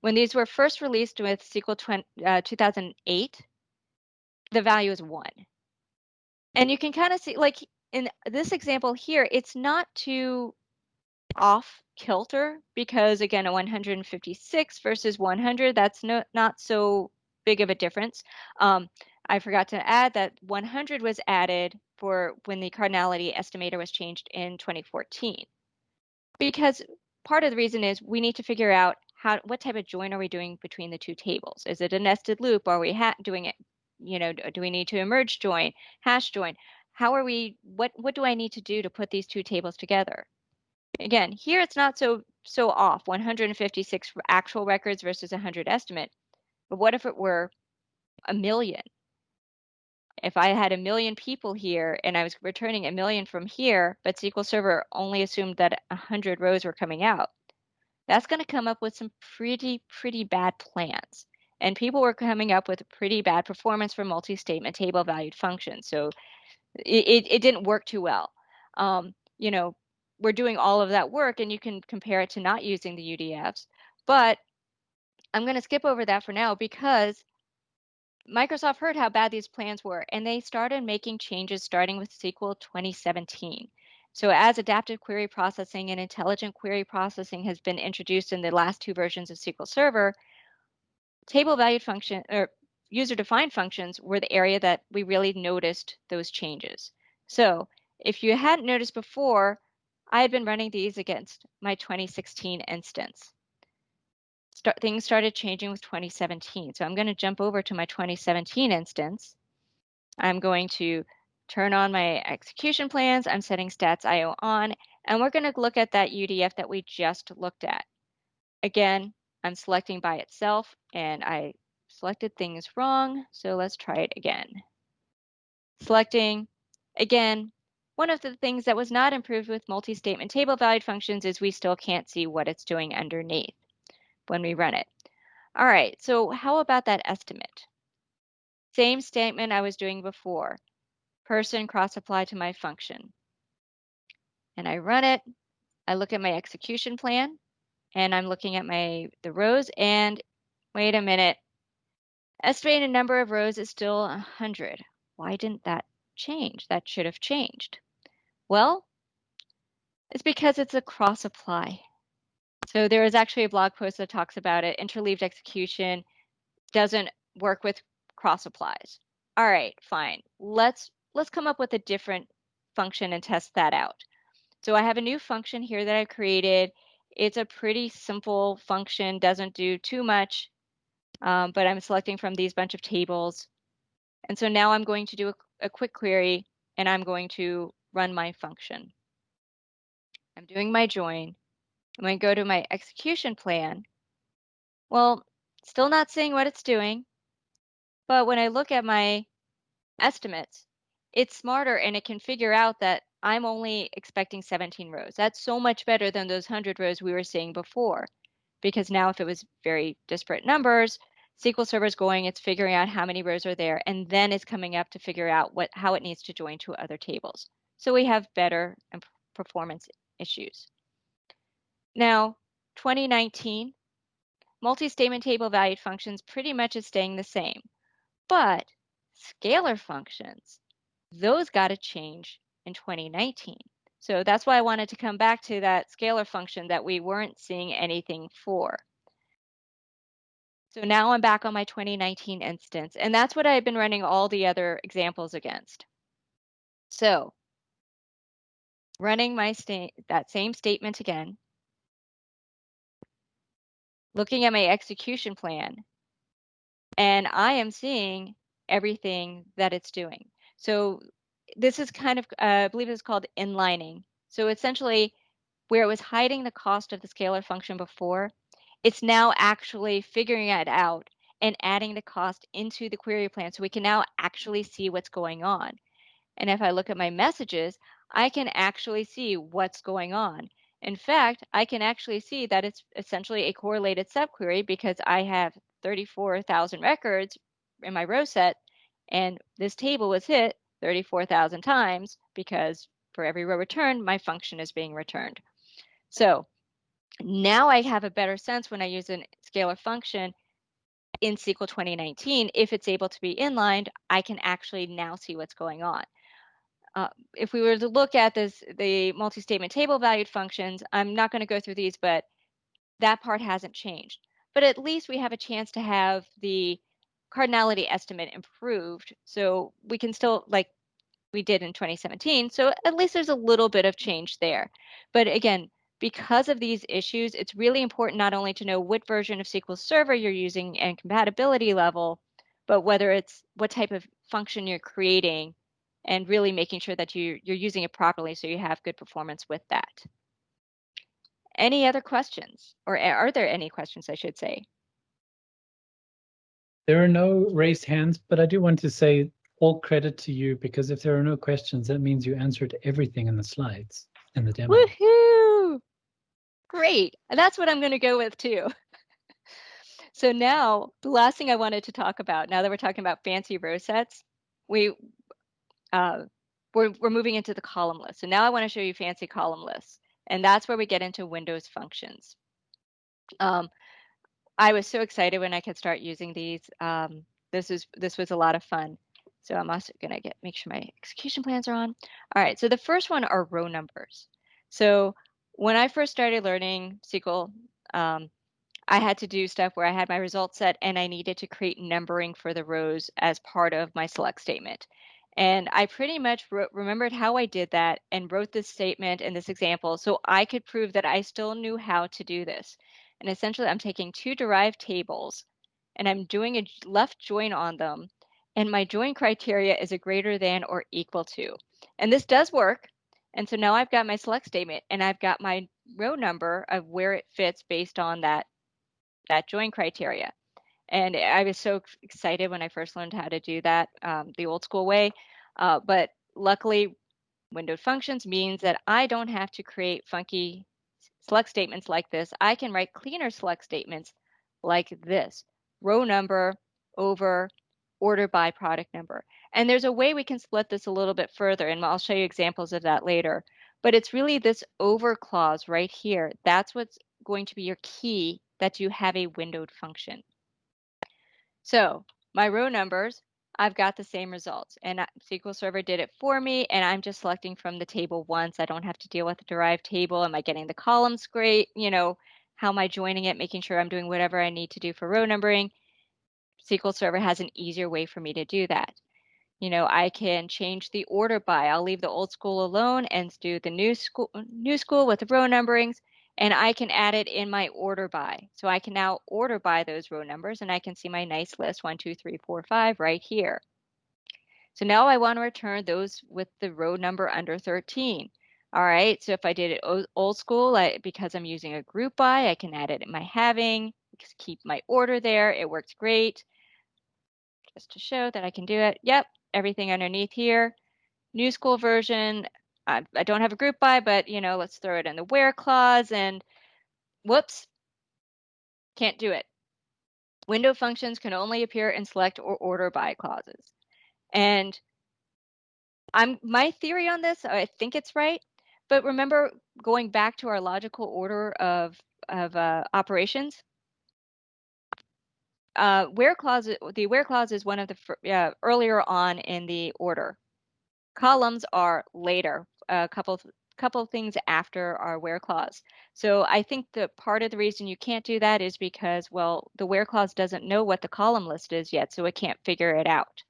When these were first released with SQL 20, uh, 2008, the value is 1. And you can kind of see, like in this example here, it's not too off kilter because again, a 156 versus 100, that's no, not so big of a difference. Um, I forgot to add that 100 was added for when the cardinality estimator was changed in 2014. Because part of the reason is we need to figure out how what type of join are we doing between the two tables? Is it a nested loop? Are we doing it, you know, do we need to emerge join, hash join? How are we, what, what do I need to do to put these two tables together? Again, here it's not so so off, 156 actual records versus 100 estimate. But what if it were a million? If I had a million people here and I was returning a million from here, but SQL Server only assumed that 100 rows were coming out, that's going to come up with some pretty, pretty bad plans. And people were coming up with pretty bad performance for multi-statement table valued functions. So it, it, didn't work too well. Um, you know, we're doing all of that work and you can compare it to not using the UDFs. But I'm going to skip over that for now because Microsoft heard how bad these plans were and they started making changes starting with SQL 2017. So as adaptive query processing and intelligent query processing has been introduced in the last two versions of SQL Server, table valued function or user defined functions were the area that we really noticed those changes. So if you hadn't noticed before, I had been running these against my 2016 instance. Start, things started changing with 2017. So I'm going to jump over to my 2017 instance. I'm going to turn on my execution plans. I'm setting stats IO on, and we're going to look at that UDF that we just looked at. Again, I'm selecting by itself, and I selected things wrong. So let's try it again. Selecting, again, one of the things that was not improved with multi-statement table valued functions is we still can't see what it's doing underneath when we run it. All right, so how about that estimate? Same statement I was doing before. Person cross apply to my function. And I run it. I look at my execution plan and I'm looking at my the rows and wait a minute. Estimated number of rows is still 100. Why didn't that change? That should have changed. Well, it's because it's a cross apply. So there is actually a blog post that talks about it. Interleaved execution doesn't work with cross applies. All right, fine. Let's let's come up with a different function and test that out. So I have a new function here that I created. It's a pretty simple function, doesn't do too much, um, but I'm selecting from these bunch of tables. And so now I'm going to do a, a quick query and I'm going to run my function. I'm doing my join. I'm going to go to my execution plan. Well, still not seeing what it's doing. But when I look at my estimates, it's smarter and it can figure out that I'm only expecting 17 rows. That's so much better than those 100 rows we were seeing before. Because now if it was very disparate numbers, SQL Server is going, it's figuring out how many rows are there, and then it's coming up to figure out what how it needs to join to other tables. So we have better performance issues. Now, 2019, multi-statement table valued functions pretty much is staying the same, but scalar functions, those got to change in 2019. So that's why I wanted to come back to that scalar function that we weren't seeing anything for. So now I'm back on my 2019 instance, and that's what I've been running all the other examples against. So running my state that same statement again, looking at my execution plan, and I am seeing everything that it's doing. So this is kind of, uh, I believe it's called inlining. So essentially, where it was hiding the cost of the scalar function before, it's now actually figuring it out and adding the cost into the query plan so we can now actually see what's going on. And if I look at my messages, I can actually see what's going on. In fact, I can actually see that it's essentially a correlated subquery because I have 34,000 records in my row set, and this table was hit 34,000 times because for every row returned, my function is being returned. So now I have a better sense when I use a scalar function in SQL 2019, if it's able to be inlined, I can actually now see what's going on. Uh, if we were to look at this, the multi-statement table valued functions, I'm not going to go through these, but that part hasn't changed. But at least we have a chance to have the cardinality estimate improved. So we can still, like we did in 2017, so at least there's a little bit of change there. But again, because of these issues, it's really important not only to know what version of SQL Server you're using and compatibility level, but whether it's what type of function you're creating and really making sure that you, you're using it properly so you have good performance with that. Any other questions? Or eh, are there any questions, I should say? There are no raised hands, but I do want to say all credit to you because if there are no questions, that means you answered everything in the slides and the demo. Woohoo! Great. That's what I'm going to go with too. so now the last thing I wanted to talk about, now that we're talking about fancy row sets, we uh, we're, we're moving into the column list. So now I want to show you fancy column lists. And that's where we get into Windows functions. Um, I was so excited when I could start using these. Um, this is this was a lot of fun. So I'm also going to get make sure my execution plans are on. All right, so the first one are row numbers. So when I first started learning SQL, um, I had to do stuff where I had my results set and I needed to create numbering for the rows as part of my select statement. And I pretty much wrote, remembered how I did that and wrote this statement and this example so I could prove that I still knew how to do this. And essentially, I'm taking two derived tables and I'm doing a left join on them. And my join criteria is a greater than or equal to. And this does work. And so now I've got my select statement and I've got my row number of where it fits based on that, that join criteria. And I was so excited when I first learned how to do that um, the old school way. Uh, but luckily, windowed functions means that I don't have to create funky select statements like this. I can write cleaner select statements like this row number over order by product number. And there's a way we can split this a little bit further, and I'll show you examples of that later. But it's really this over clause right here. That's what's going to be your key that you have a windowed function. So my row numbers, I've got the same results. And SQL Server did it for me, and I'm just selecting from the table once. I don't have to deal with the derived table. Am I getting the columns great? You know, how am I joining it, making sure I'm doing whatever I need to do for row numbering? SQL Server has an easier way for me to do that. You know, I can change the order by. I'll leave the old school alone and do the new school, new school with the row numberings, and I can add it in my order by. So I can now order by those row numbers, and I can see my nice list one, two, three, four, five right here. So now I want to return those with the row number under 13. All right, so if I did it old school, I, because I'm using a group by, I can add it in my having, keep my order there. It works great. Just to show that I can do it. Yep, everything underneath here. New school version. I, I don't have a group by, but you know, let's throw it in the where clause and whoops, can't do it. Window functions can only appear in select or order by clauses. And I'm my theory on this, I think it's right. But remember going back to our logical order of, of uh, operations, uh, where clause, the where clause is one of the uh, earlier on in the order. Columns are later, a couple couple of things after our where clause. So I think that part of the reason you can't do that is because, well, the where clause doesn't know what the column list is yet, so it can't figure it out.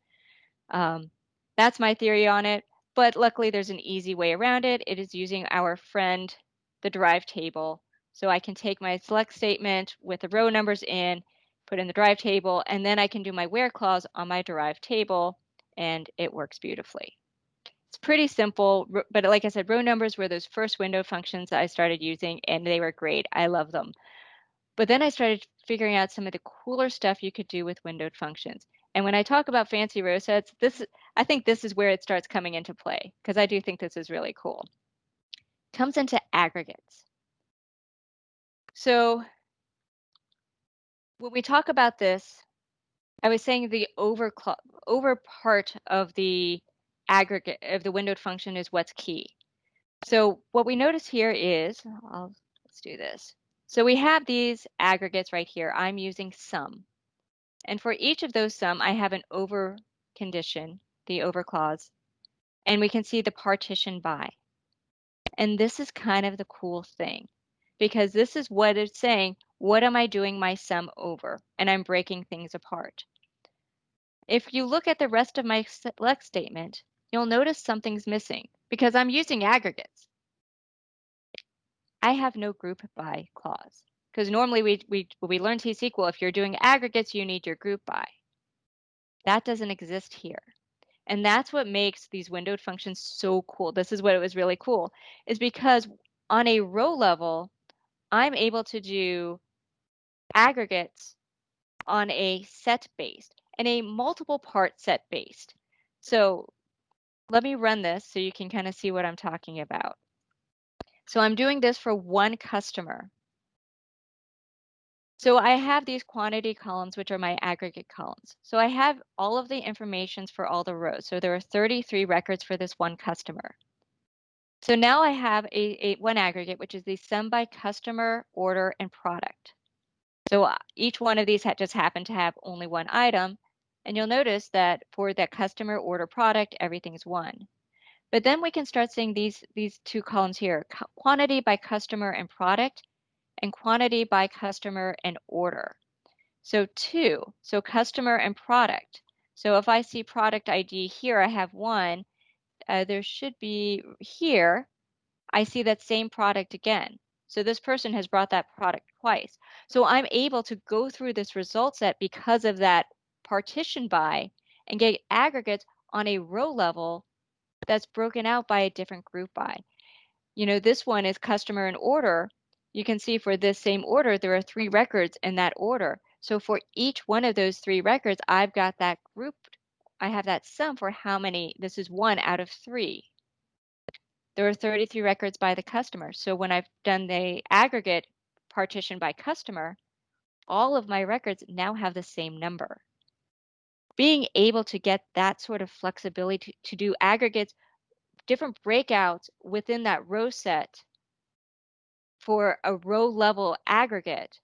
Um, that's my theory on it, but luckily there's an easy way around it. It is using our friend, the derived table. So I can take my select statement with the row numbers in put in the derived table, and then I can do my where clause on my derived table, and it works beautifully. It's pretty simple, but like I said, row numbers were those first window functions that I started using, and they were great. I love them. But then I started figuring out some of the cooler stuff you could do with windowed functions. And when I talk about fancy row sets, this I think this is where it starts coming into play because I do think this is really cool. Comes into aggregates. So when we talk about this, I was saying the over over part of the aggregate of the windowed function is what's key. So what we notice here is, I'll, let's do this. So we have these aggregates right here. I'm using sum. And for each of those sum, I have an over condition, the over clause, and we can see the partition by. And this is kind of the cool thing because this is what it's saying, what am I doing my sum over? And I'm breaking things apart. If you look at the rest of my select statement, you'll notice something's missing because I'm using aggregates. I have no group by clause because normally we, we, we learn T-SQL, if you're doing aggregates, you need your group by. That doesn't exist here. And that's what makes these windowed functions so cool. This is what it was really cool, is because on a row level, I'm able to do aggregates on a set based and a multiple part set based. So let me run this so you can kind of see what I'm talking about. So I'm doing this for one customer. So I have these quantity columns, which are my aggregate columns. So I have all of the informations for all the rows. So there are 33 records for this one customer. So now I have a, a one aggregate, which is the sum by customer, order, and product. So uh, each one of these just happened to have only one item. And you'll notice that for that customer order product, everything's one. But then we can start seeing these, these two columns here, quantity by customer and product and quantity by customer and order. So two, so customer and product. So if I see product ID here, I have one, uh, there should be here, I see that same product again. So this person has brought that product twice. So I'm able to go through this result set because of that partition by and get aggregates on a row level that's broken out by a different group by. You know, this one is customer and order you can see for this same order, there are three records in that order. So for each one of those three records, I've got that grouped. I have that sum for how many, this is one out of three. There are 33 records by the customer. So when I've done the aggregate partition by customer, all of my records now have the same number. Being able to get that sort of flexibility to, to do aggregates, different breakouts within that row set for a row level aggregate,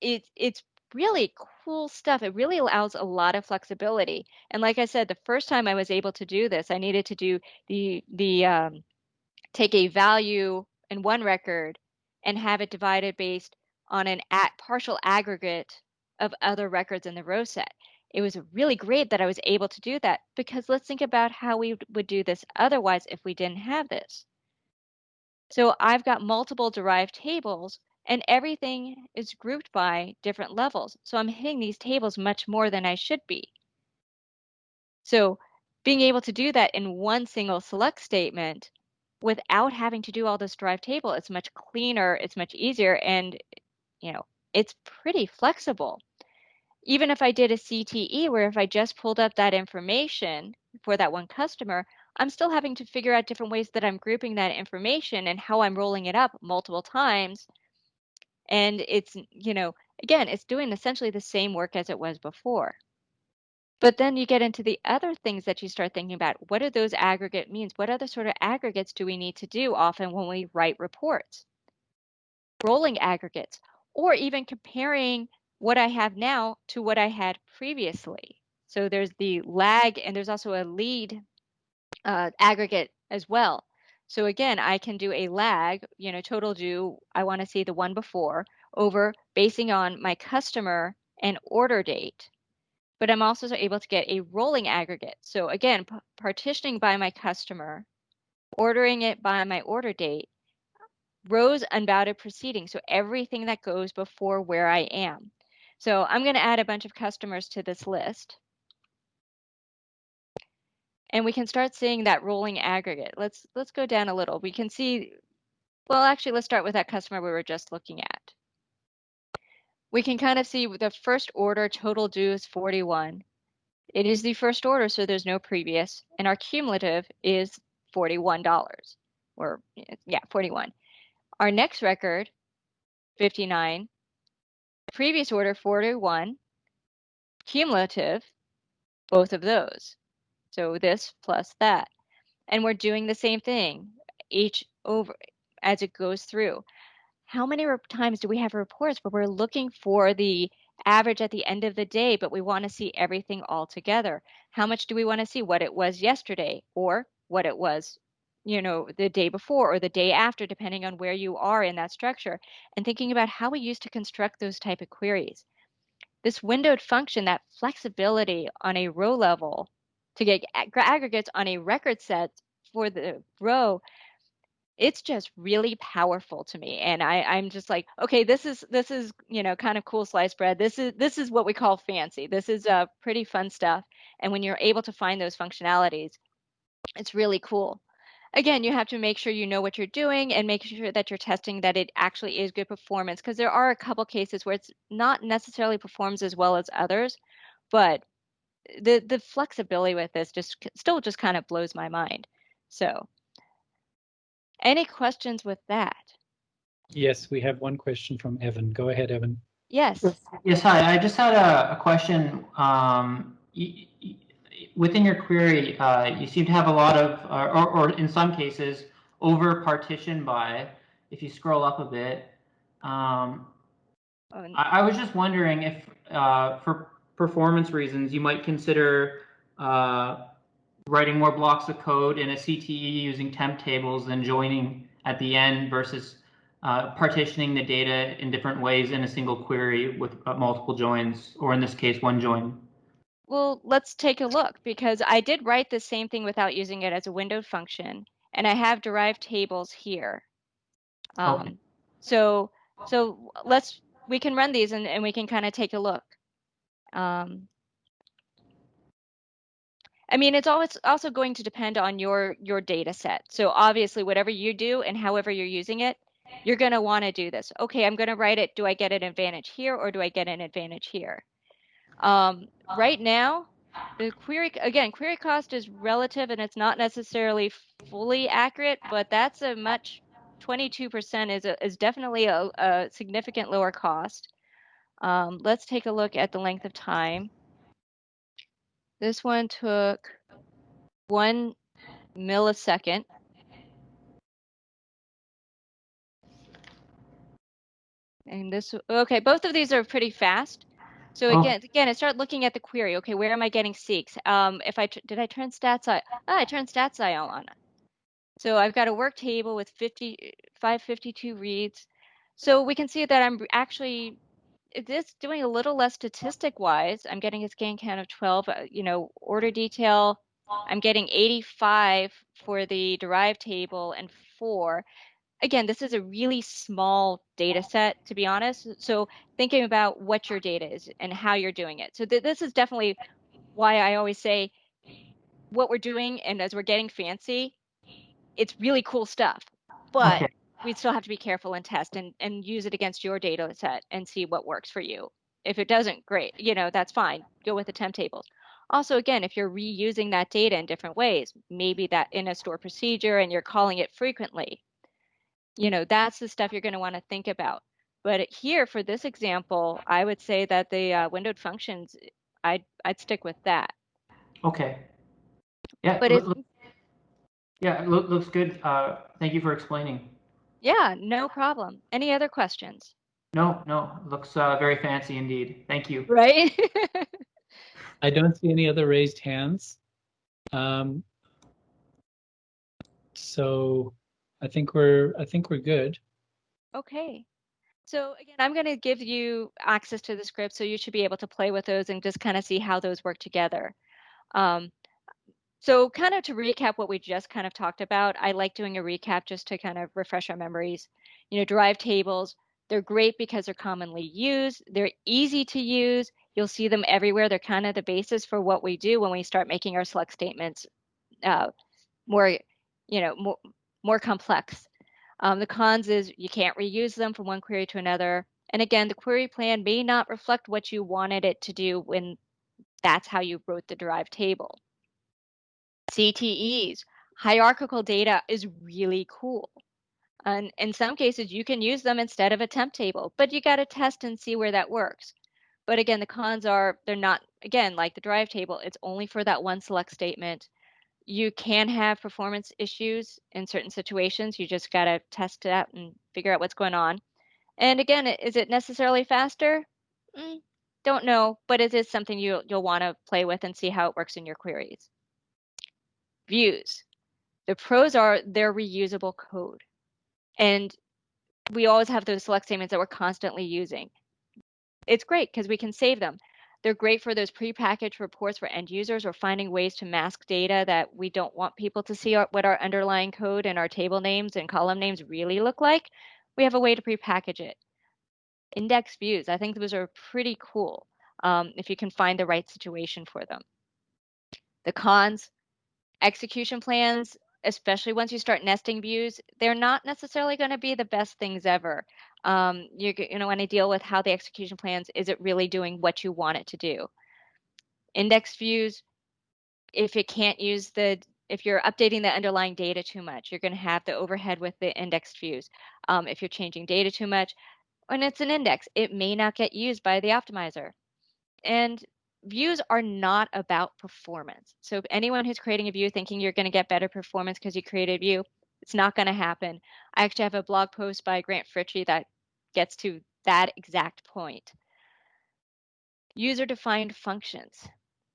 it's it's really cool stuff. It really allows a lot of flexibility. And like I said, the first time I was able to do this, I needed to do the the um, take a value in one record and have it divided based on an at partial aggregate of other records in the row set. It was really great that I was able to do that because let's think about how we would do this otherwise if we didn't have this. So I've got multiple derived tables and everything is grouped by different levels. So I'm hitting these tables much more than I should be. So being able to do that in one single select statement without having to do all this derived table, it's much cleaner, it's much easier, and you know, it's pretty flexible. Even if I did a CTE where if I just pulled up that information for that one customer, I'm still having to figure out different ways that I'm grouping that information and how I'm rolling it up multiple times. And it's, you know, again, it's doing essentially the same work as it was before. But then you get into the other things that you start thinking about. What do those aggregate means? What other sort of aggregates do we need to do often when we write reports? Rolling aggregates, or even comparing what I have now to what I had previously. So there's the lag and there's also a lead uh, aggregate as well. So again, I can do a lag, you know, total due, I want to see the one before over basing on my customer and order date. But I'm also able to get a rolling aggregate. So again, partitioning by my customer, ordering it by my order date, rows unbounded preceding. So everything that goes before where I am. So I'm going to add a bunch of customers to this list. And we can start seeing that rolling aggregate. Let's let's go down a little. We can see, well, actually, let's start with that customer we were just looking at. We can kind of see the first order total due is 41. It is the first order, so there's no previous. And our cumulative is $41, or yeah, 41. Our next record 59, previous order 41, cumulative, both of those. So this plus that. And we're doing the same thing each over as it goes through. How many times do we have reports where we're looking for the average at the end of the day, but we want to see everything all together? How much do we want to see what it was yesterday or what it was you know the day before or the day after depending on where you are in that structure and thinking about how we used to construct those type of queries. This windowed function that flexibility on a row level to get aggregates on a record set for the row it's just really powerful to me and I, i'm just like okay this is this is you know kind of cool sliced bread. This is this is what we call fancy. This is uh, pretty fun stuff. And when you're able to find those functionalities it's really cool again, you have to make sure you know what you're doing and make sure that you're testing that it actually is good performance because there are a couple cases where it's not necessarily performs as well as others, but the the flexibility with this just still just kind of blows my mind. So, any questions with that? Yes, we have one question from Evan. Go ahead, Evan. Yes. Yes, hi. I just had a, a question. Um, within your query, uh, you seem to have a lot of, uh, or, or, in some cases, over partition by. If you scroll up a bit, um, oh, I, I, was just wondering if, uh, for performance reasons, you might consider uh, writing more blocks of code in a CTE using temp tables and joining at the end versus uh, partitioning the data in different ways in a single query with uh, multiple joins, or in this case, one join. Well, let's take a look because I did write the same thing without using it as a windowed function, and I have derived tables here. Um, okay. So, so let's we can run these and, and we can kind of take a look. Um, I mean, it's always also going to depend on your your data set. So obviously, whatever you do and however you're using it, you're going to want to do this. Okay, I'm going to write it. Do I get an advantage here or do I get an advantage here? Um, right now, the query again, query cost is relative and it's not necessarily fully accurate, but that's a much 22% is a, is definitely a, a significant lower cost. Um, let's take a look at the length of time. This one took one millisecond. And this, okay, both of these are pretty fast. So oh. again, again, I start looking at the query. Okay, where am I getting seeks? Um, if I did I turn stats I ah, I turned stats I on. So I've got a work table with 50, 552 reads. So we can see that I'm actually this doing a little less statistic wise. I'm getting a scan count of 12. Uh, you know, order detail. I'm getting 85 for the derived table and four again, this is a really small data set, to be honest. So thinking about what your data is and how you're doing it. So th- this is definitely why I always say what we're doing, and as we're getting fancy, it's really cool stuff. But okay. we still have to be careful and test and, and use it against your data set and see what works for you. If it doesn't, great, you know, that's fine. Go with the temp tables. Also, again, if you're reusing that data in different ways, maybe that in a store procedure and you're calling it frequently, you know, that's the stuff you're going to want to think about. But here for this example, I would say that the uh, windowed functions, I'd, I'd stick with that. Okay. Yeah. But look, yeah, look, looks good. Uh, thank you for explaining. Yeah, no problem. Any other questions? No, no, looks uh, very fancy indeed. Thank you. Right? I don't see any other raised hands. Um, so I think we're I think we're good. Okay. So again, I'm going to give you access to the script, so you should be able to play with those and just kind of see how those work together. Um, so kind of to recap what we just kind of talked about, I like doing a recap just to kind of refresh our memories. You know, derived tables, they're great because they're commonly used. They're easy to use. You'll see them everywhere. They're kind of the basis for what we do when we start making our select statements uh, more, you know, more, more complex. Um, the cons is you can't reuse them from one query to another. And again, the query plan may not reflect what you wanted it to do when that's how you wrote the derived table. CTEs, hierarchical data is really cool. And in some cases, you can use them instead of a temp table, but you got to test and see where that works. But again, the cons are they're not, again, like the drive table, it's only for that one select statement. You can have performance issues in certain situations. You just got to test it out and figure out what's going on. And again, is it necessarily faster? Mm, don't know, but it is something you, you'll want to play with and see how it works in your queries. Views. The pros are they're reusable code. And we always have those select statements that we're constantly using. It's great because we can save them. They're great for those prepackaged reports for end users or finding ways to mask data that we don't want people to see our, what our underlying code and our table names and column names really look like. We have a way to prepackage it. Index views, I think those are pretty cool um, if you can find the right situation for them. The cons, execution plans, especially once you start nesting views, they're not necessarily going to be the best things ever. Um, you you know want to deal with how the execution plans is it really doing what you want it to do. Index views, if it can't use the if you're updating the underlying data too much, you're going to have the overhead with the indexed views. Um, if you're changing data too much, when it's an index, it may not get used by the optimizer. And views are not about performance. So anyone who's creating a view thinking you're going to get better performance because you created a view, it's not going to happen. I actually have a blog post by Grant Fritchey that gets to that exact point. User defined functions.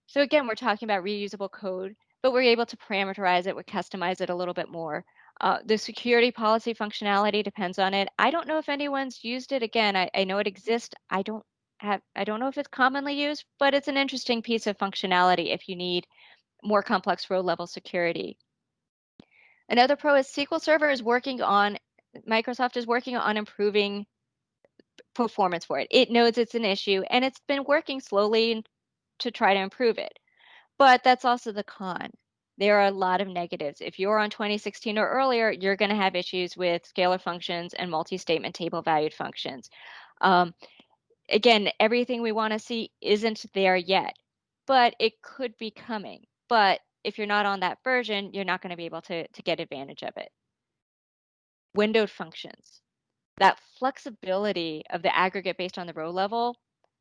So again, we're talking about reusable code, but we're able to parameterize it, we customize it a little bit more. Uh, the security policy functionality depends on it. I don't know if anyone's used it. Again, I, I know it exists. I don't have, I don't know if it's commonly used, but it's an interesting piece of functionality if you need more complex row level security. Another pro is SQL Server is working on, Microsoft is working on improving performance for it. It knows it's an issue and it's been working slowly to try to improve it. But that's also the con. There are a lot of negatives. If you're on 2016 or earlier, you're going to have issues with scalar functions and multi-statement table valued functions. Um, again, everything we want to see isn't there yet, but it could be coming. But if you're not on that version, you're not going to be able to, to get advantage of it. Windowed functions. That flexibility of the aggregate based on the row level,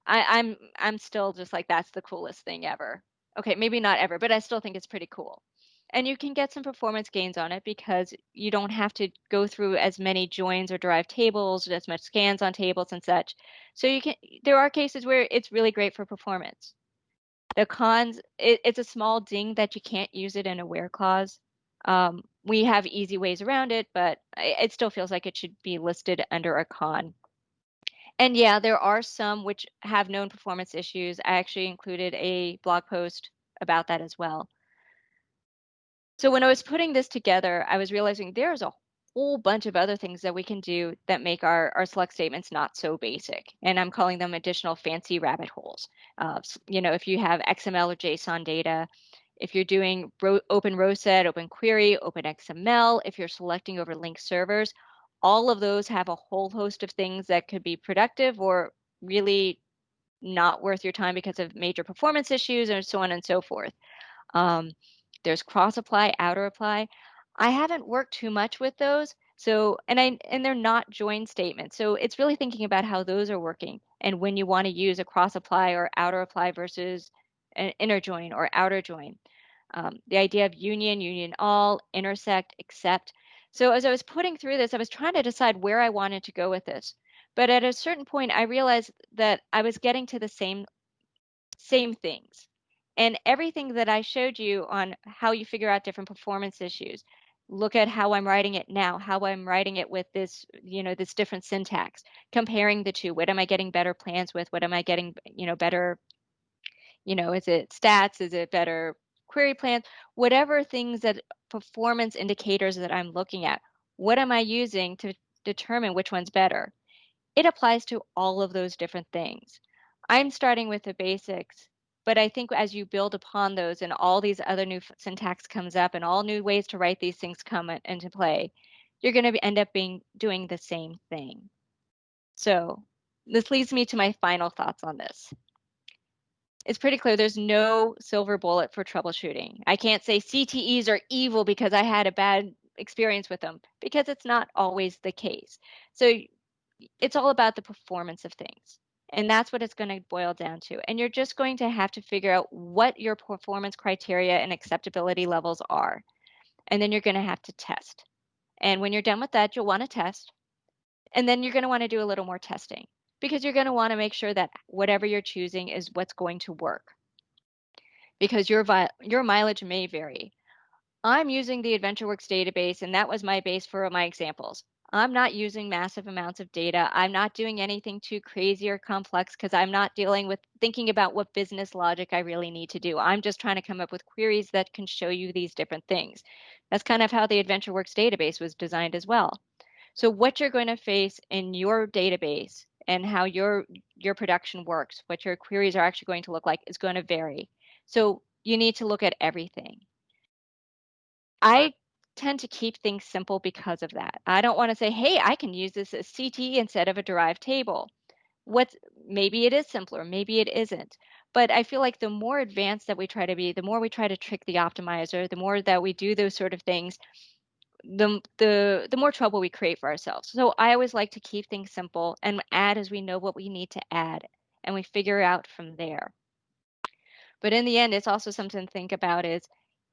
I, I'm I'm still just like that's the coolest thing ever. Okay, maybe not ever, but I still think it's pretty cool. And you can get some performance gains on it because you don't have to go through as many joins or derived tables, as much scans on tables and such. So you can there are cases where it's really great for performance. The cons, it, it's a small ding that you can't use it in a where clause. Um, we have easy ways around it, but it still feels like it should be listed under a con. And yeah, there are some which have known performance issues. I actually included a blog post about that as well. So when I was putting this together, I was realizing there's a whole bunch of other things that we can do that make our, our select statements not so basic. And I'm calling them additional fancy rabbit holes. Uh, you know, if you have XML or JSON data, if you're doing ro open row set, open query, open XML, if you're selecting over link servers, all of those have a whole host of things that could be productive or really not worth your time because of major performance issues and so on and so forth. Um, there's cross apply, outer apply. I haven't worked too much with those. So, and I and they're not join statements. So it's really thinking about how those are working and when you want to use a cross apply or outer apply versus an inner join or outer join. Um, the idea of union, union all, intersect, except. So as I was putting through this, I was trying to decide where I wanted to go with this. But at a certain point, I realized that I was getting to the same same things. And everything that I showed you on how you figure out different performance issues, look at how I'm writing it now, how I'm writing it with this, you know, this different syntax, comparing the two. What am I getting better plans with? What am I getting, you know, better, you know, is it stats? Is it better query plans? Whatever things that performance indicators that I'm looking at, what am I using to determine which one's better? It applies to all of those different things. I'm starting with the basics but I think as you build upon those and all these other new syntax comes up and all new ways to write these things come into play, you're going to end up being doing the same thing. So this leads me to my final thoughts on this. It's pretty clear there's no silver bullet for troubleshooting. I can't say CTEs are evil because I had a bad experience with them because it's not always the case. So it's all about the performance of things. And that's what it's going to boil down to. And you're just going to have to figure out what your performance criteria and acceptability levels are. And then you're going to have to test. And when you're done with that, you'll want to test. And then you're going to want to do a little more testing because you're going to want to make sure that whatever you're choosing is what's going to work. Because your, your mileage may vary. I'm using the AdventureWorks database, and that was my base for my examples. I'm not using massive amounts of data. I'm not doing anything too crazy or complex because I'm not dealing with thinking about what business logic I really need to do. I'm just trying to come up with queries that can show you these different things. That's kind of how the AdventureWorks database was designed as well. So what you're going to face in your database and how your your production works, what your queries are actually going to look like is going to vary. So you need to look at everything. I tend to keep things simple because of that. I don't want to say, hey, I can use this as CTE instead of a derived table. What's maybe it is simpler, maybe it isn't. But I feel like the more advanced that we try to be, the more we try to trick the optimizer, the more that we do those sort of things, the the the more trouble we create for ourselves. So I always like to keep things simple and add as we know what we need to add and we figure out from there. But in the end, it's also something to think about is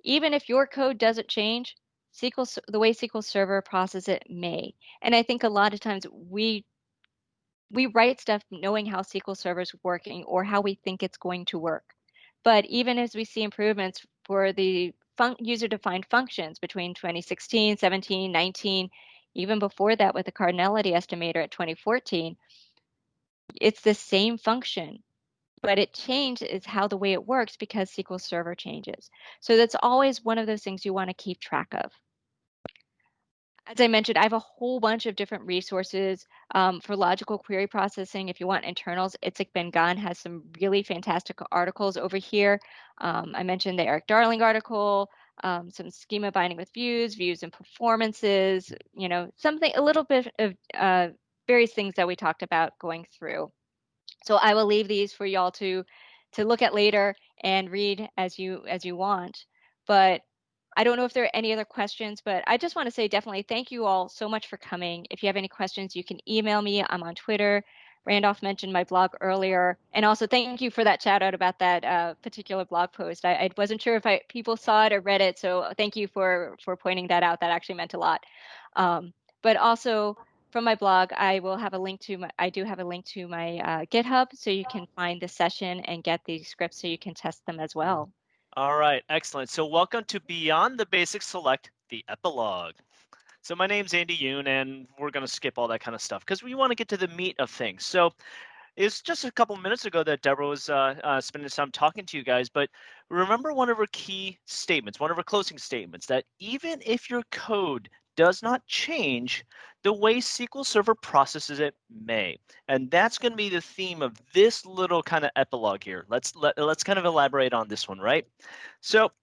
even if your code doesn't change, SQL, the way SQL Server processes it may. And I think a lot of times we we write stuff knowing how SQL Server is working or how we think it's going to work. But even as we see improvements for the user-defined functions between 2016, 17, 19, even before that with the cardinality estimator at 2014, it's the same function, but it changes how the way it works because SQL Server changes. So that's always one of those things you want to keep track of as I mentioned, I have a whole bunch of different resources um, for logical query processing. If you want internals, Itzik Ben-Gan has some really fantastic articles over here. Um, I mentioned the Erik Darling article, um, some schema binding with views, views and performances, you know, something, a little bit of uh, various things that we talked about going through. So I will leave these for y'all to to look at later and read as you as you want. But I don't know if there are any other questions, but I just want to say definitely thank you all so much for coming. If you have any questions, you can email me. I'm on Twitter. Randolph mentioned my blog earlier, and also thank you for that shout out about that uh, particular blog post. I, I, wasn't sure if I, people saw it or read it, so thank you for for pointing that out. That actually meant a lot. Um, but also from my blog, I will have a link to my. I do have a link to my uh, GitHub, so you can find the session and get the scripts, so you can test them as well. All right, excellent. So welcome to Beyond the Basics Select, the epilogue. So my name's Andy Yun, and we're going to skip all that kind of stuff because we want to get to the meat of things. So it's just a couple minutes ago that Deborah was uh, uh, spending some time talking to you guys, but remember one of her key statements, one of her closing statements, that even if your code does not change, the way SQL Server processes it may. And that's going to be the theme of this little kind of epilogue here. Let's let, let's kind of elaborate on this one, right? So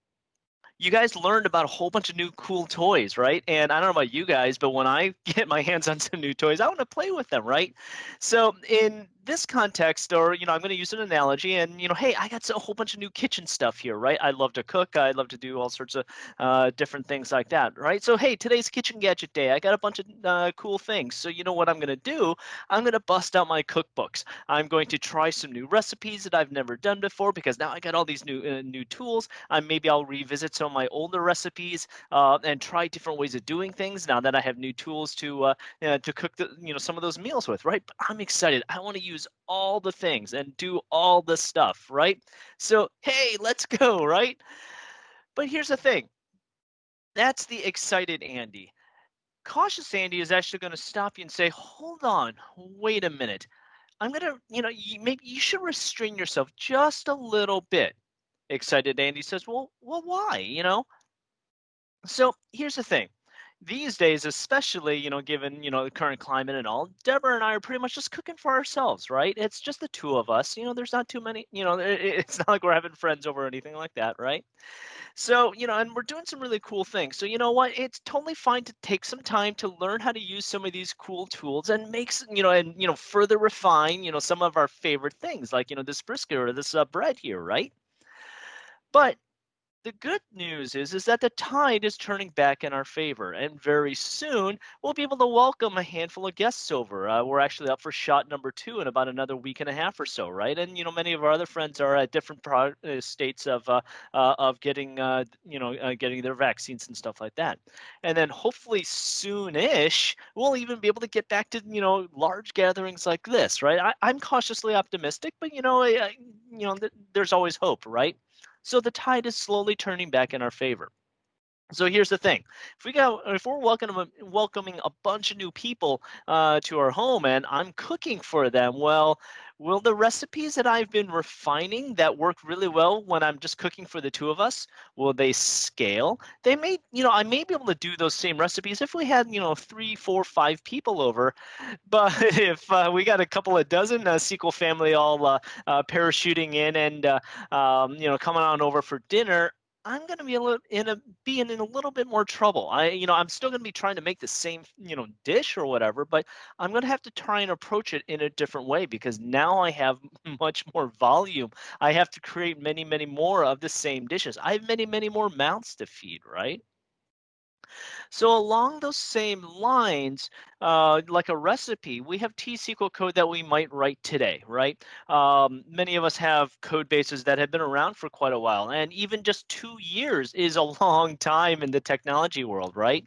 you guys learned about a whole bunch of new cool toys, right? And I don't know about you guys, but when I get my hands on some new toys, I want to play with them, right? So in this context, or you know, I'm going to use an analogy, and you know, hey, I got a whole bunch of new kitchen stuff here, right? I love to cook. I love to do all sorts of uh, different things like that, right? So hey, today's kitchen gadget day. I got a bunch of uh, cool things. So you know what I'm going to do? I'm going to bust out my cookbooks. I'm going to try some new recipes that I've never done before because now I got all these new uh, new tools. Uh, maybe I'll revisit some of my older recipes uh, and try different ways of doing things now that I have new tools to uh, to cook the you know some of those meals with, right? But I'm excited. I want to use use all the things and do all the stuff, right? So, hey, let's go, right? But here's the thing that's the excited Andy. Cautious Andy is actually going to stop you and say, hold on, wait a minute. I'm going to, you know, you, maybe you should restrain yourself just a little bit. Excited Andy says, well, well, why? You know? So here's the thing these days, especially, you know, given, you know, the current climate and all, Deborah and I are pretty much just cooking for ourselves, right? It's just the two of us. You know, there's not too many, you know, it's not like we're having friends over or anything like that, right? So, you know, and we're doing some really cool things. So, you know what? It's totally fine to take some time to learn how to use some of these cool tools and make, you know, and, you know, further refine, you know, some of our favorite things like, you know, this brisket or this uh, bread here, right? But the good news is, is that the tide is turning back in our favor, and very soon we'll be able to welcome a handful of guests over. Uh, we're actually up for shot number two in about another week and a half or so, right? And you know, many of our other friends are at different pro- uh, states of uh, uh, of getting uh, you know uh, getting their vaccines and stuff like that. And then hopefully soonish we'll even be able to get back to you know large gatherings like this, right? I, am cautiously optimistic, but you know, you know, th- there's always hope, right? So the tide is slowly turning back in our favor. So here's the thing: if we got, if we're welcoming welcoming a bunch of new people uh, to our home, and I'm cooking for them, well, will the recipes that I've been refining that work really well when I'm just cooking for the two of us, will they scale? They may, you know, I may be able to do those same recipes if we had, you know, three, four, five people over, but if uh, we got a couple of dozen uh, SQL family all uh, uh, parachuting in and uh, um, you know coming on over for dinner, I'm going to be a little in a being in a little bit more trouble. I you know I'm still going to be trying to make the same you know dish or whatever, but I'm going to have to try and approach it in a different way because now I have much more volume. I have to create many many more of the same dishes. I have many many more mouths to feed, right? So along those same lines, uh, like a recipe, we have T-SQL code that we might write today, right? Um, many of us have code bases that have been around for quite a while, and even just two years is a long time in the technology world, right?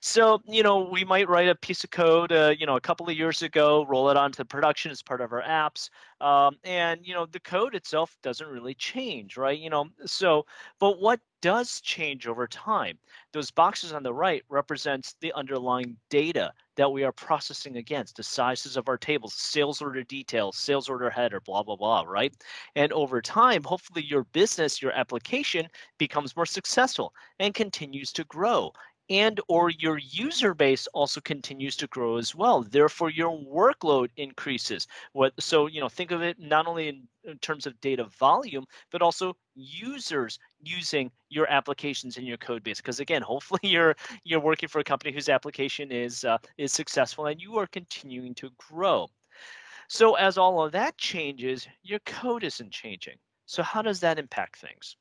So, you know, we might write a piece of code, uh, you know, a couple of years ago, roll it onto production as part of our apps, um, and you know, the code itself doesn't really change, right? You know, so, but what does change over time? Those boxes on the right represents the underlying data that we are processing against, the sizes of our tables, sales order details, sales order header, blah, blah, blah, right? And over time, hopefully your business, your application becomes more successful and continues to grow. And or your user base also continues to grow as well. Therefore your workload increases. What so you know think of it not only in, in, terms of data volume but also users using your applications in your code base because again hopefully you're you're working for a company whose application is uh, is successful and you are continuing to grow so as all of that changes your code isn't changing so how does that impact things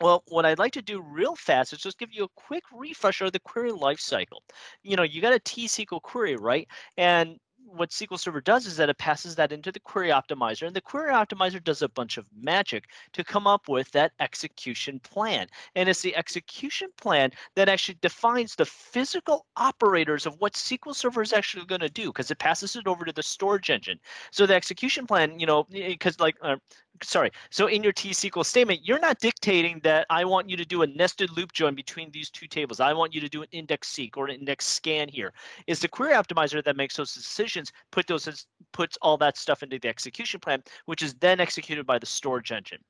well, what I'd like to do real fast is just give you a quick refresher of the query lifecycle. You know, you got a T-SQL query, right? And what SQL Server does is that it passes that into the query optimizer, and the query optimizer does a bunch of magic to come up with that execution plan. And it's the execution plan that actually defines the physical operators of what SQL Server is actually going to do because it passes it over to the storage engine. So the execution plan, you know, because like uh, sorry. So in your T-SQL statement, you're not dictating that I want you to do a nested loop join between these two tables. I want you to do an index seek or an index scan here. It's the query optimizer that makes those decisions, put those puts all that stuff into the execution plan, which is then executed by the storage engine.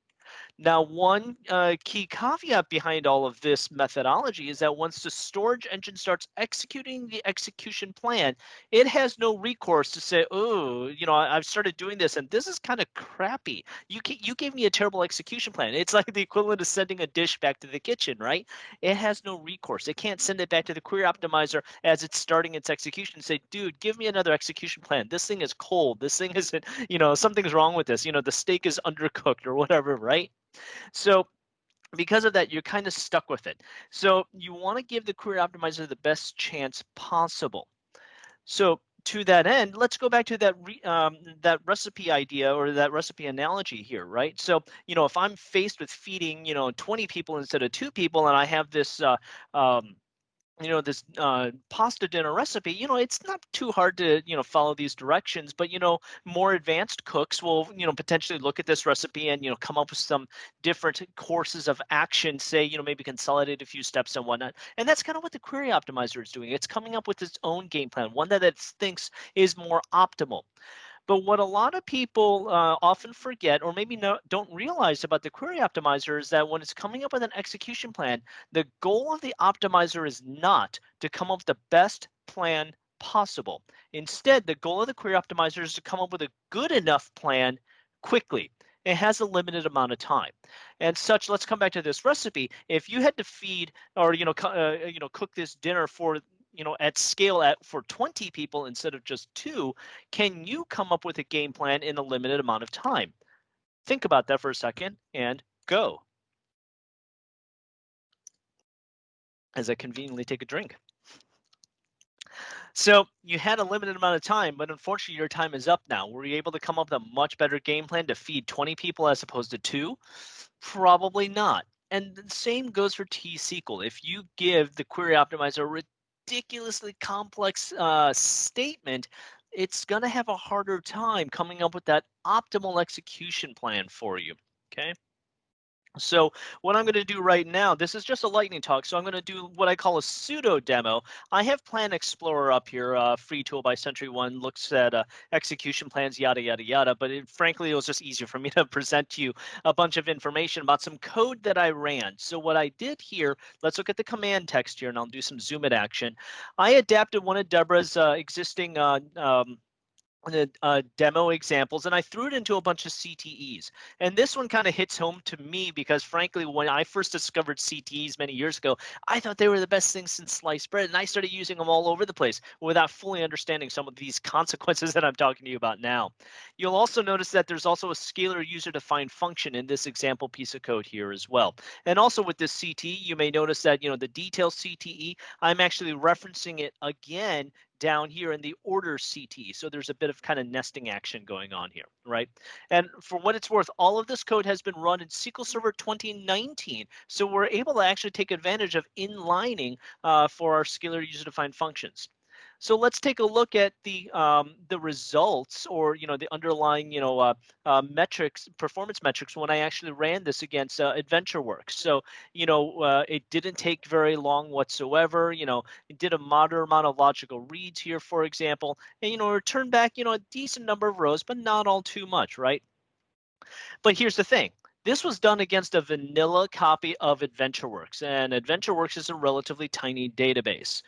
Now, one uh, key caveat behind all of this methodology is that once the storage engine starts executing the execution plan, it has no recourse to say, "Oh, you know, I've started doing this, and this is kind of crappy. You you gave me a terrible execution plan." It's like the equivalent of sending a dish back to the kitchen, right? It has no recourse. It can't send it back to the query optimizer as it's starting its execution and say, "Dude, give me another execution plan. This thing is cold. This thing isn't, you know, something's wrong with this. You know, the steak is undercooked or whatever, right?" So because of that, you're kind of stuck with it. So you want to give the query optimizer the best chance possible. So to that end, let's go back to that re, um, that recipe idea or that recipe analogy here, right? So you know, if I'm faced with feeding you know 20 people instead of two people, and I have this uh, um, you know this uh, pasta dinner recipe you know it's not too hard to you know follow these directions but you know more advanced cooks will you know potentially look at this recipe and you know come up with some different courses of action say you know maybe consolidate a few steps and whatnot. And that's kind of what the query optimizer is doing. It's coming up with its own game plan one that it thinks is more optimal but what a lot of people uh, often forget, or maybe no, don't realize about the query optimizer, is that when it's coming up with an execution plan, the goal of the optimizer is not to come up with the best plan possible. Instead, the goal of the query optimizer is to come up with a good enough plan quickly. It has a limited amount of time, and such. Let's come back to this recipe. If you had to feed or you know uh, you know cook this dinner for you know at scale at for 20 people instead of just two can you come up with a game plan in a limited amount of time think about that for a second and go as I conveniently take a drink. So you had a limited amount of time, but unfortunately your time is up now. Were you able to come up with a much better game plan to feed 20 people as opposed to two? Probably not. And the same goes for T-SQL. If you give the query optimizer ridiculously complex uh, statement, it's going to have a harder time coming up with that optimal execution plan for you. Okay. So what I'm going to do right now, this is just a lightning talk. So I'm going to do what I call a pseudo demo. I have Plan Explorer up here, uh, free tool by SentryOne, looks at uh, execution plans, yada, yada, yada. But it, frankly, it was just easier for me to present to you a bunch of information about some code that I ran. So what I did here, let's look at the command text here and I'll do some zoom in action. I adapted one of Deborah's uh, existing uh, um, the uh, demo examples and I threw it into a bunch of CTEs. And this one kind of hits home to me because frankly, when I first discovered CTEs many years ago, I thought they were the best thing since sliced bread. And I started using them all over the place without fully understanding some of these consequences that I'm talking to you about now. You'll also notice that there's also a scalar user defined function in this example piece of code here as well. And also with this CTE, you may notice that, you know, the detail CTE, I'm actually referencing it again down here in the order CT. So there's a bit of kind of nesting action going on here, right? And for what it's worth, all of this code has been run in SQL Server 2019. So we're able to actually take advantage of inlining uh, for our scalar user-defined functions. So let's take a look at the um, the results or you know the underlying you know uh, uh, metrics, performance metrics when I actually ran this against uh, AdventureWorks. So you know uh, it didn't take very long whatsoever. You know it did a moderate amount of logical reads here, for example, and you know returned back you know a decent number of rows, but not all too much, right? But here's the thing. This was done against a vanilla copy of AdventureWorks, and AdventureWorks is a relatively tiny database.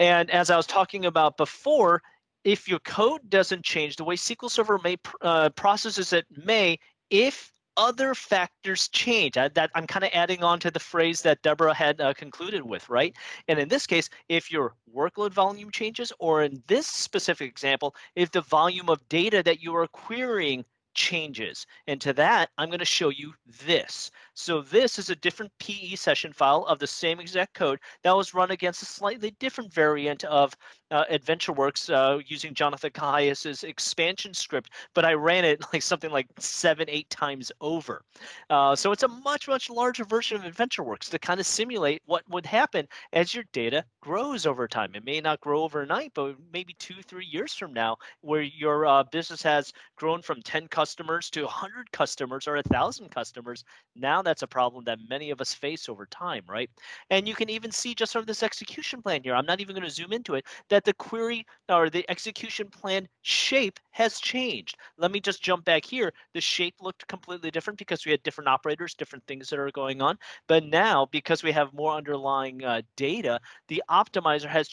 And as I was talking about before, if your code doesn't change, the way SQL Server may uh, processes it may, if other factors change. I, that I'm kind of adding on to the phrase that Deborah had uh, concluded with, right? And in this case, if your workload volume changes, or in this specific example, if the volume of data that you are querying changes. And to that, I'm going to show you this. So this is a different PE session file of the same exact code that was run against a slightly different variant of uh, AdventureWorks uh, using Jonathan Kehayias's expansion script, but I ran it like something like seven, eight times over. Uh, so it's a much, much larger version of AdventureWorks to kind of simulate what would happen as your data grows over time. It may not grow overnight, but maybe two, three years from now, where your uh, business has grown from 10 customers to 100 customers or 1,000 customers. Now that's a problem that many of us face over time, right? And you can even see just from this execution plan here, I'm not even going to zoom into it, that that the query or the execution plan shape has changed. Let me just jump back here. The shape looked completely different because we had different operators, different things that are going on. But now, because we have more underlying uh, data, the optimizer has,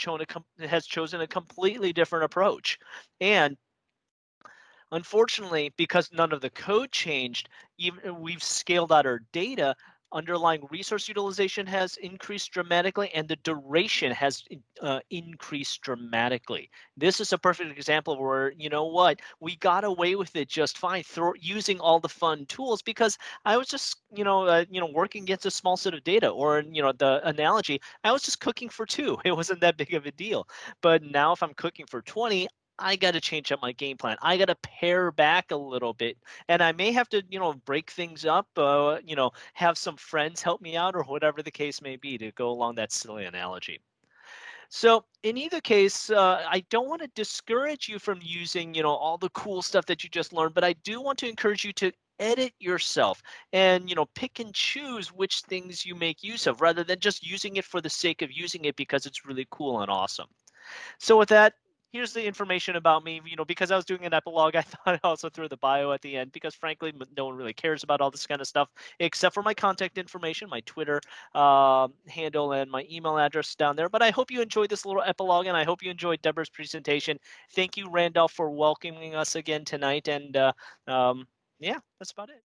has chosen a completely different approach. And unfortunately, because none of the code changed, even we've scaled out our data, underlying resource utilization has increased dramatically and the duration has uh, increased dramatically. This is a perfect example where, you know what, we got away with it just fine through using all the fun tools because I was just, you know, uh, you know, working against a small set of data or, you know, the analogy, I was just cooking for two. It wasn't that big of a deal. But now if I'm cooking for 20, I got to change up my game plan. I got to pare back a little bit, and I may have to, you know, break things up. Uh, you know, have some friends help me out, or whatever the case may be, to go along that silly analogy. So in either case, uh, I don't want to discourage you from using, you know, all the cool stuff that you just learned, but I do want to encourage you to edit yourself and you know pick and choose which things you make use of rather than just using it for the sake of using it because it's really cool and awesome so with that here's the information about me. You know, because I was doing an epilogue, I thought I also threw the bio at the end because frankly, no one really cares about all this kind of stuff except for my contact information, my Twitter uh, handle, and my email address down there. But I hope you enjoyed this little epilogue, and I hope you enjoyed Deborah's presentation. Thank you, Randolph, for welcoming us again tonight. And uh, um, yeah, that's about it.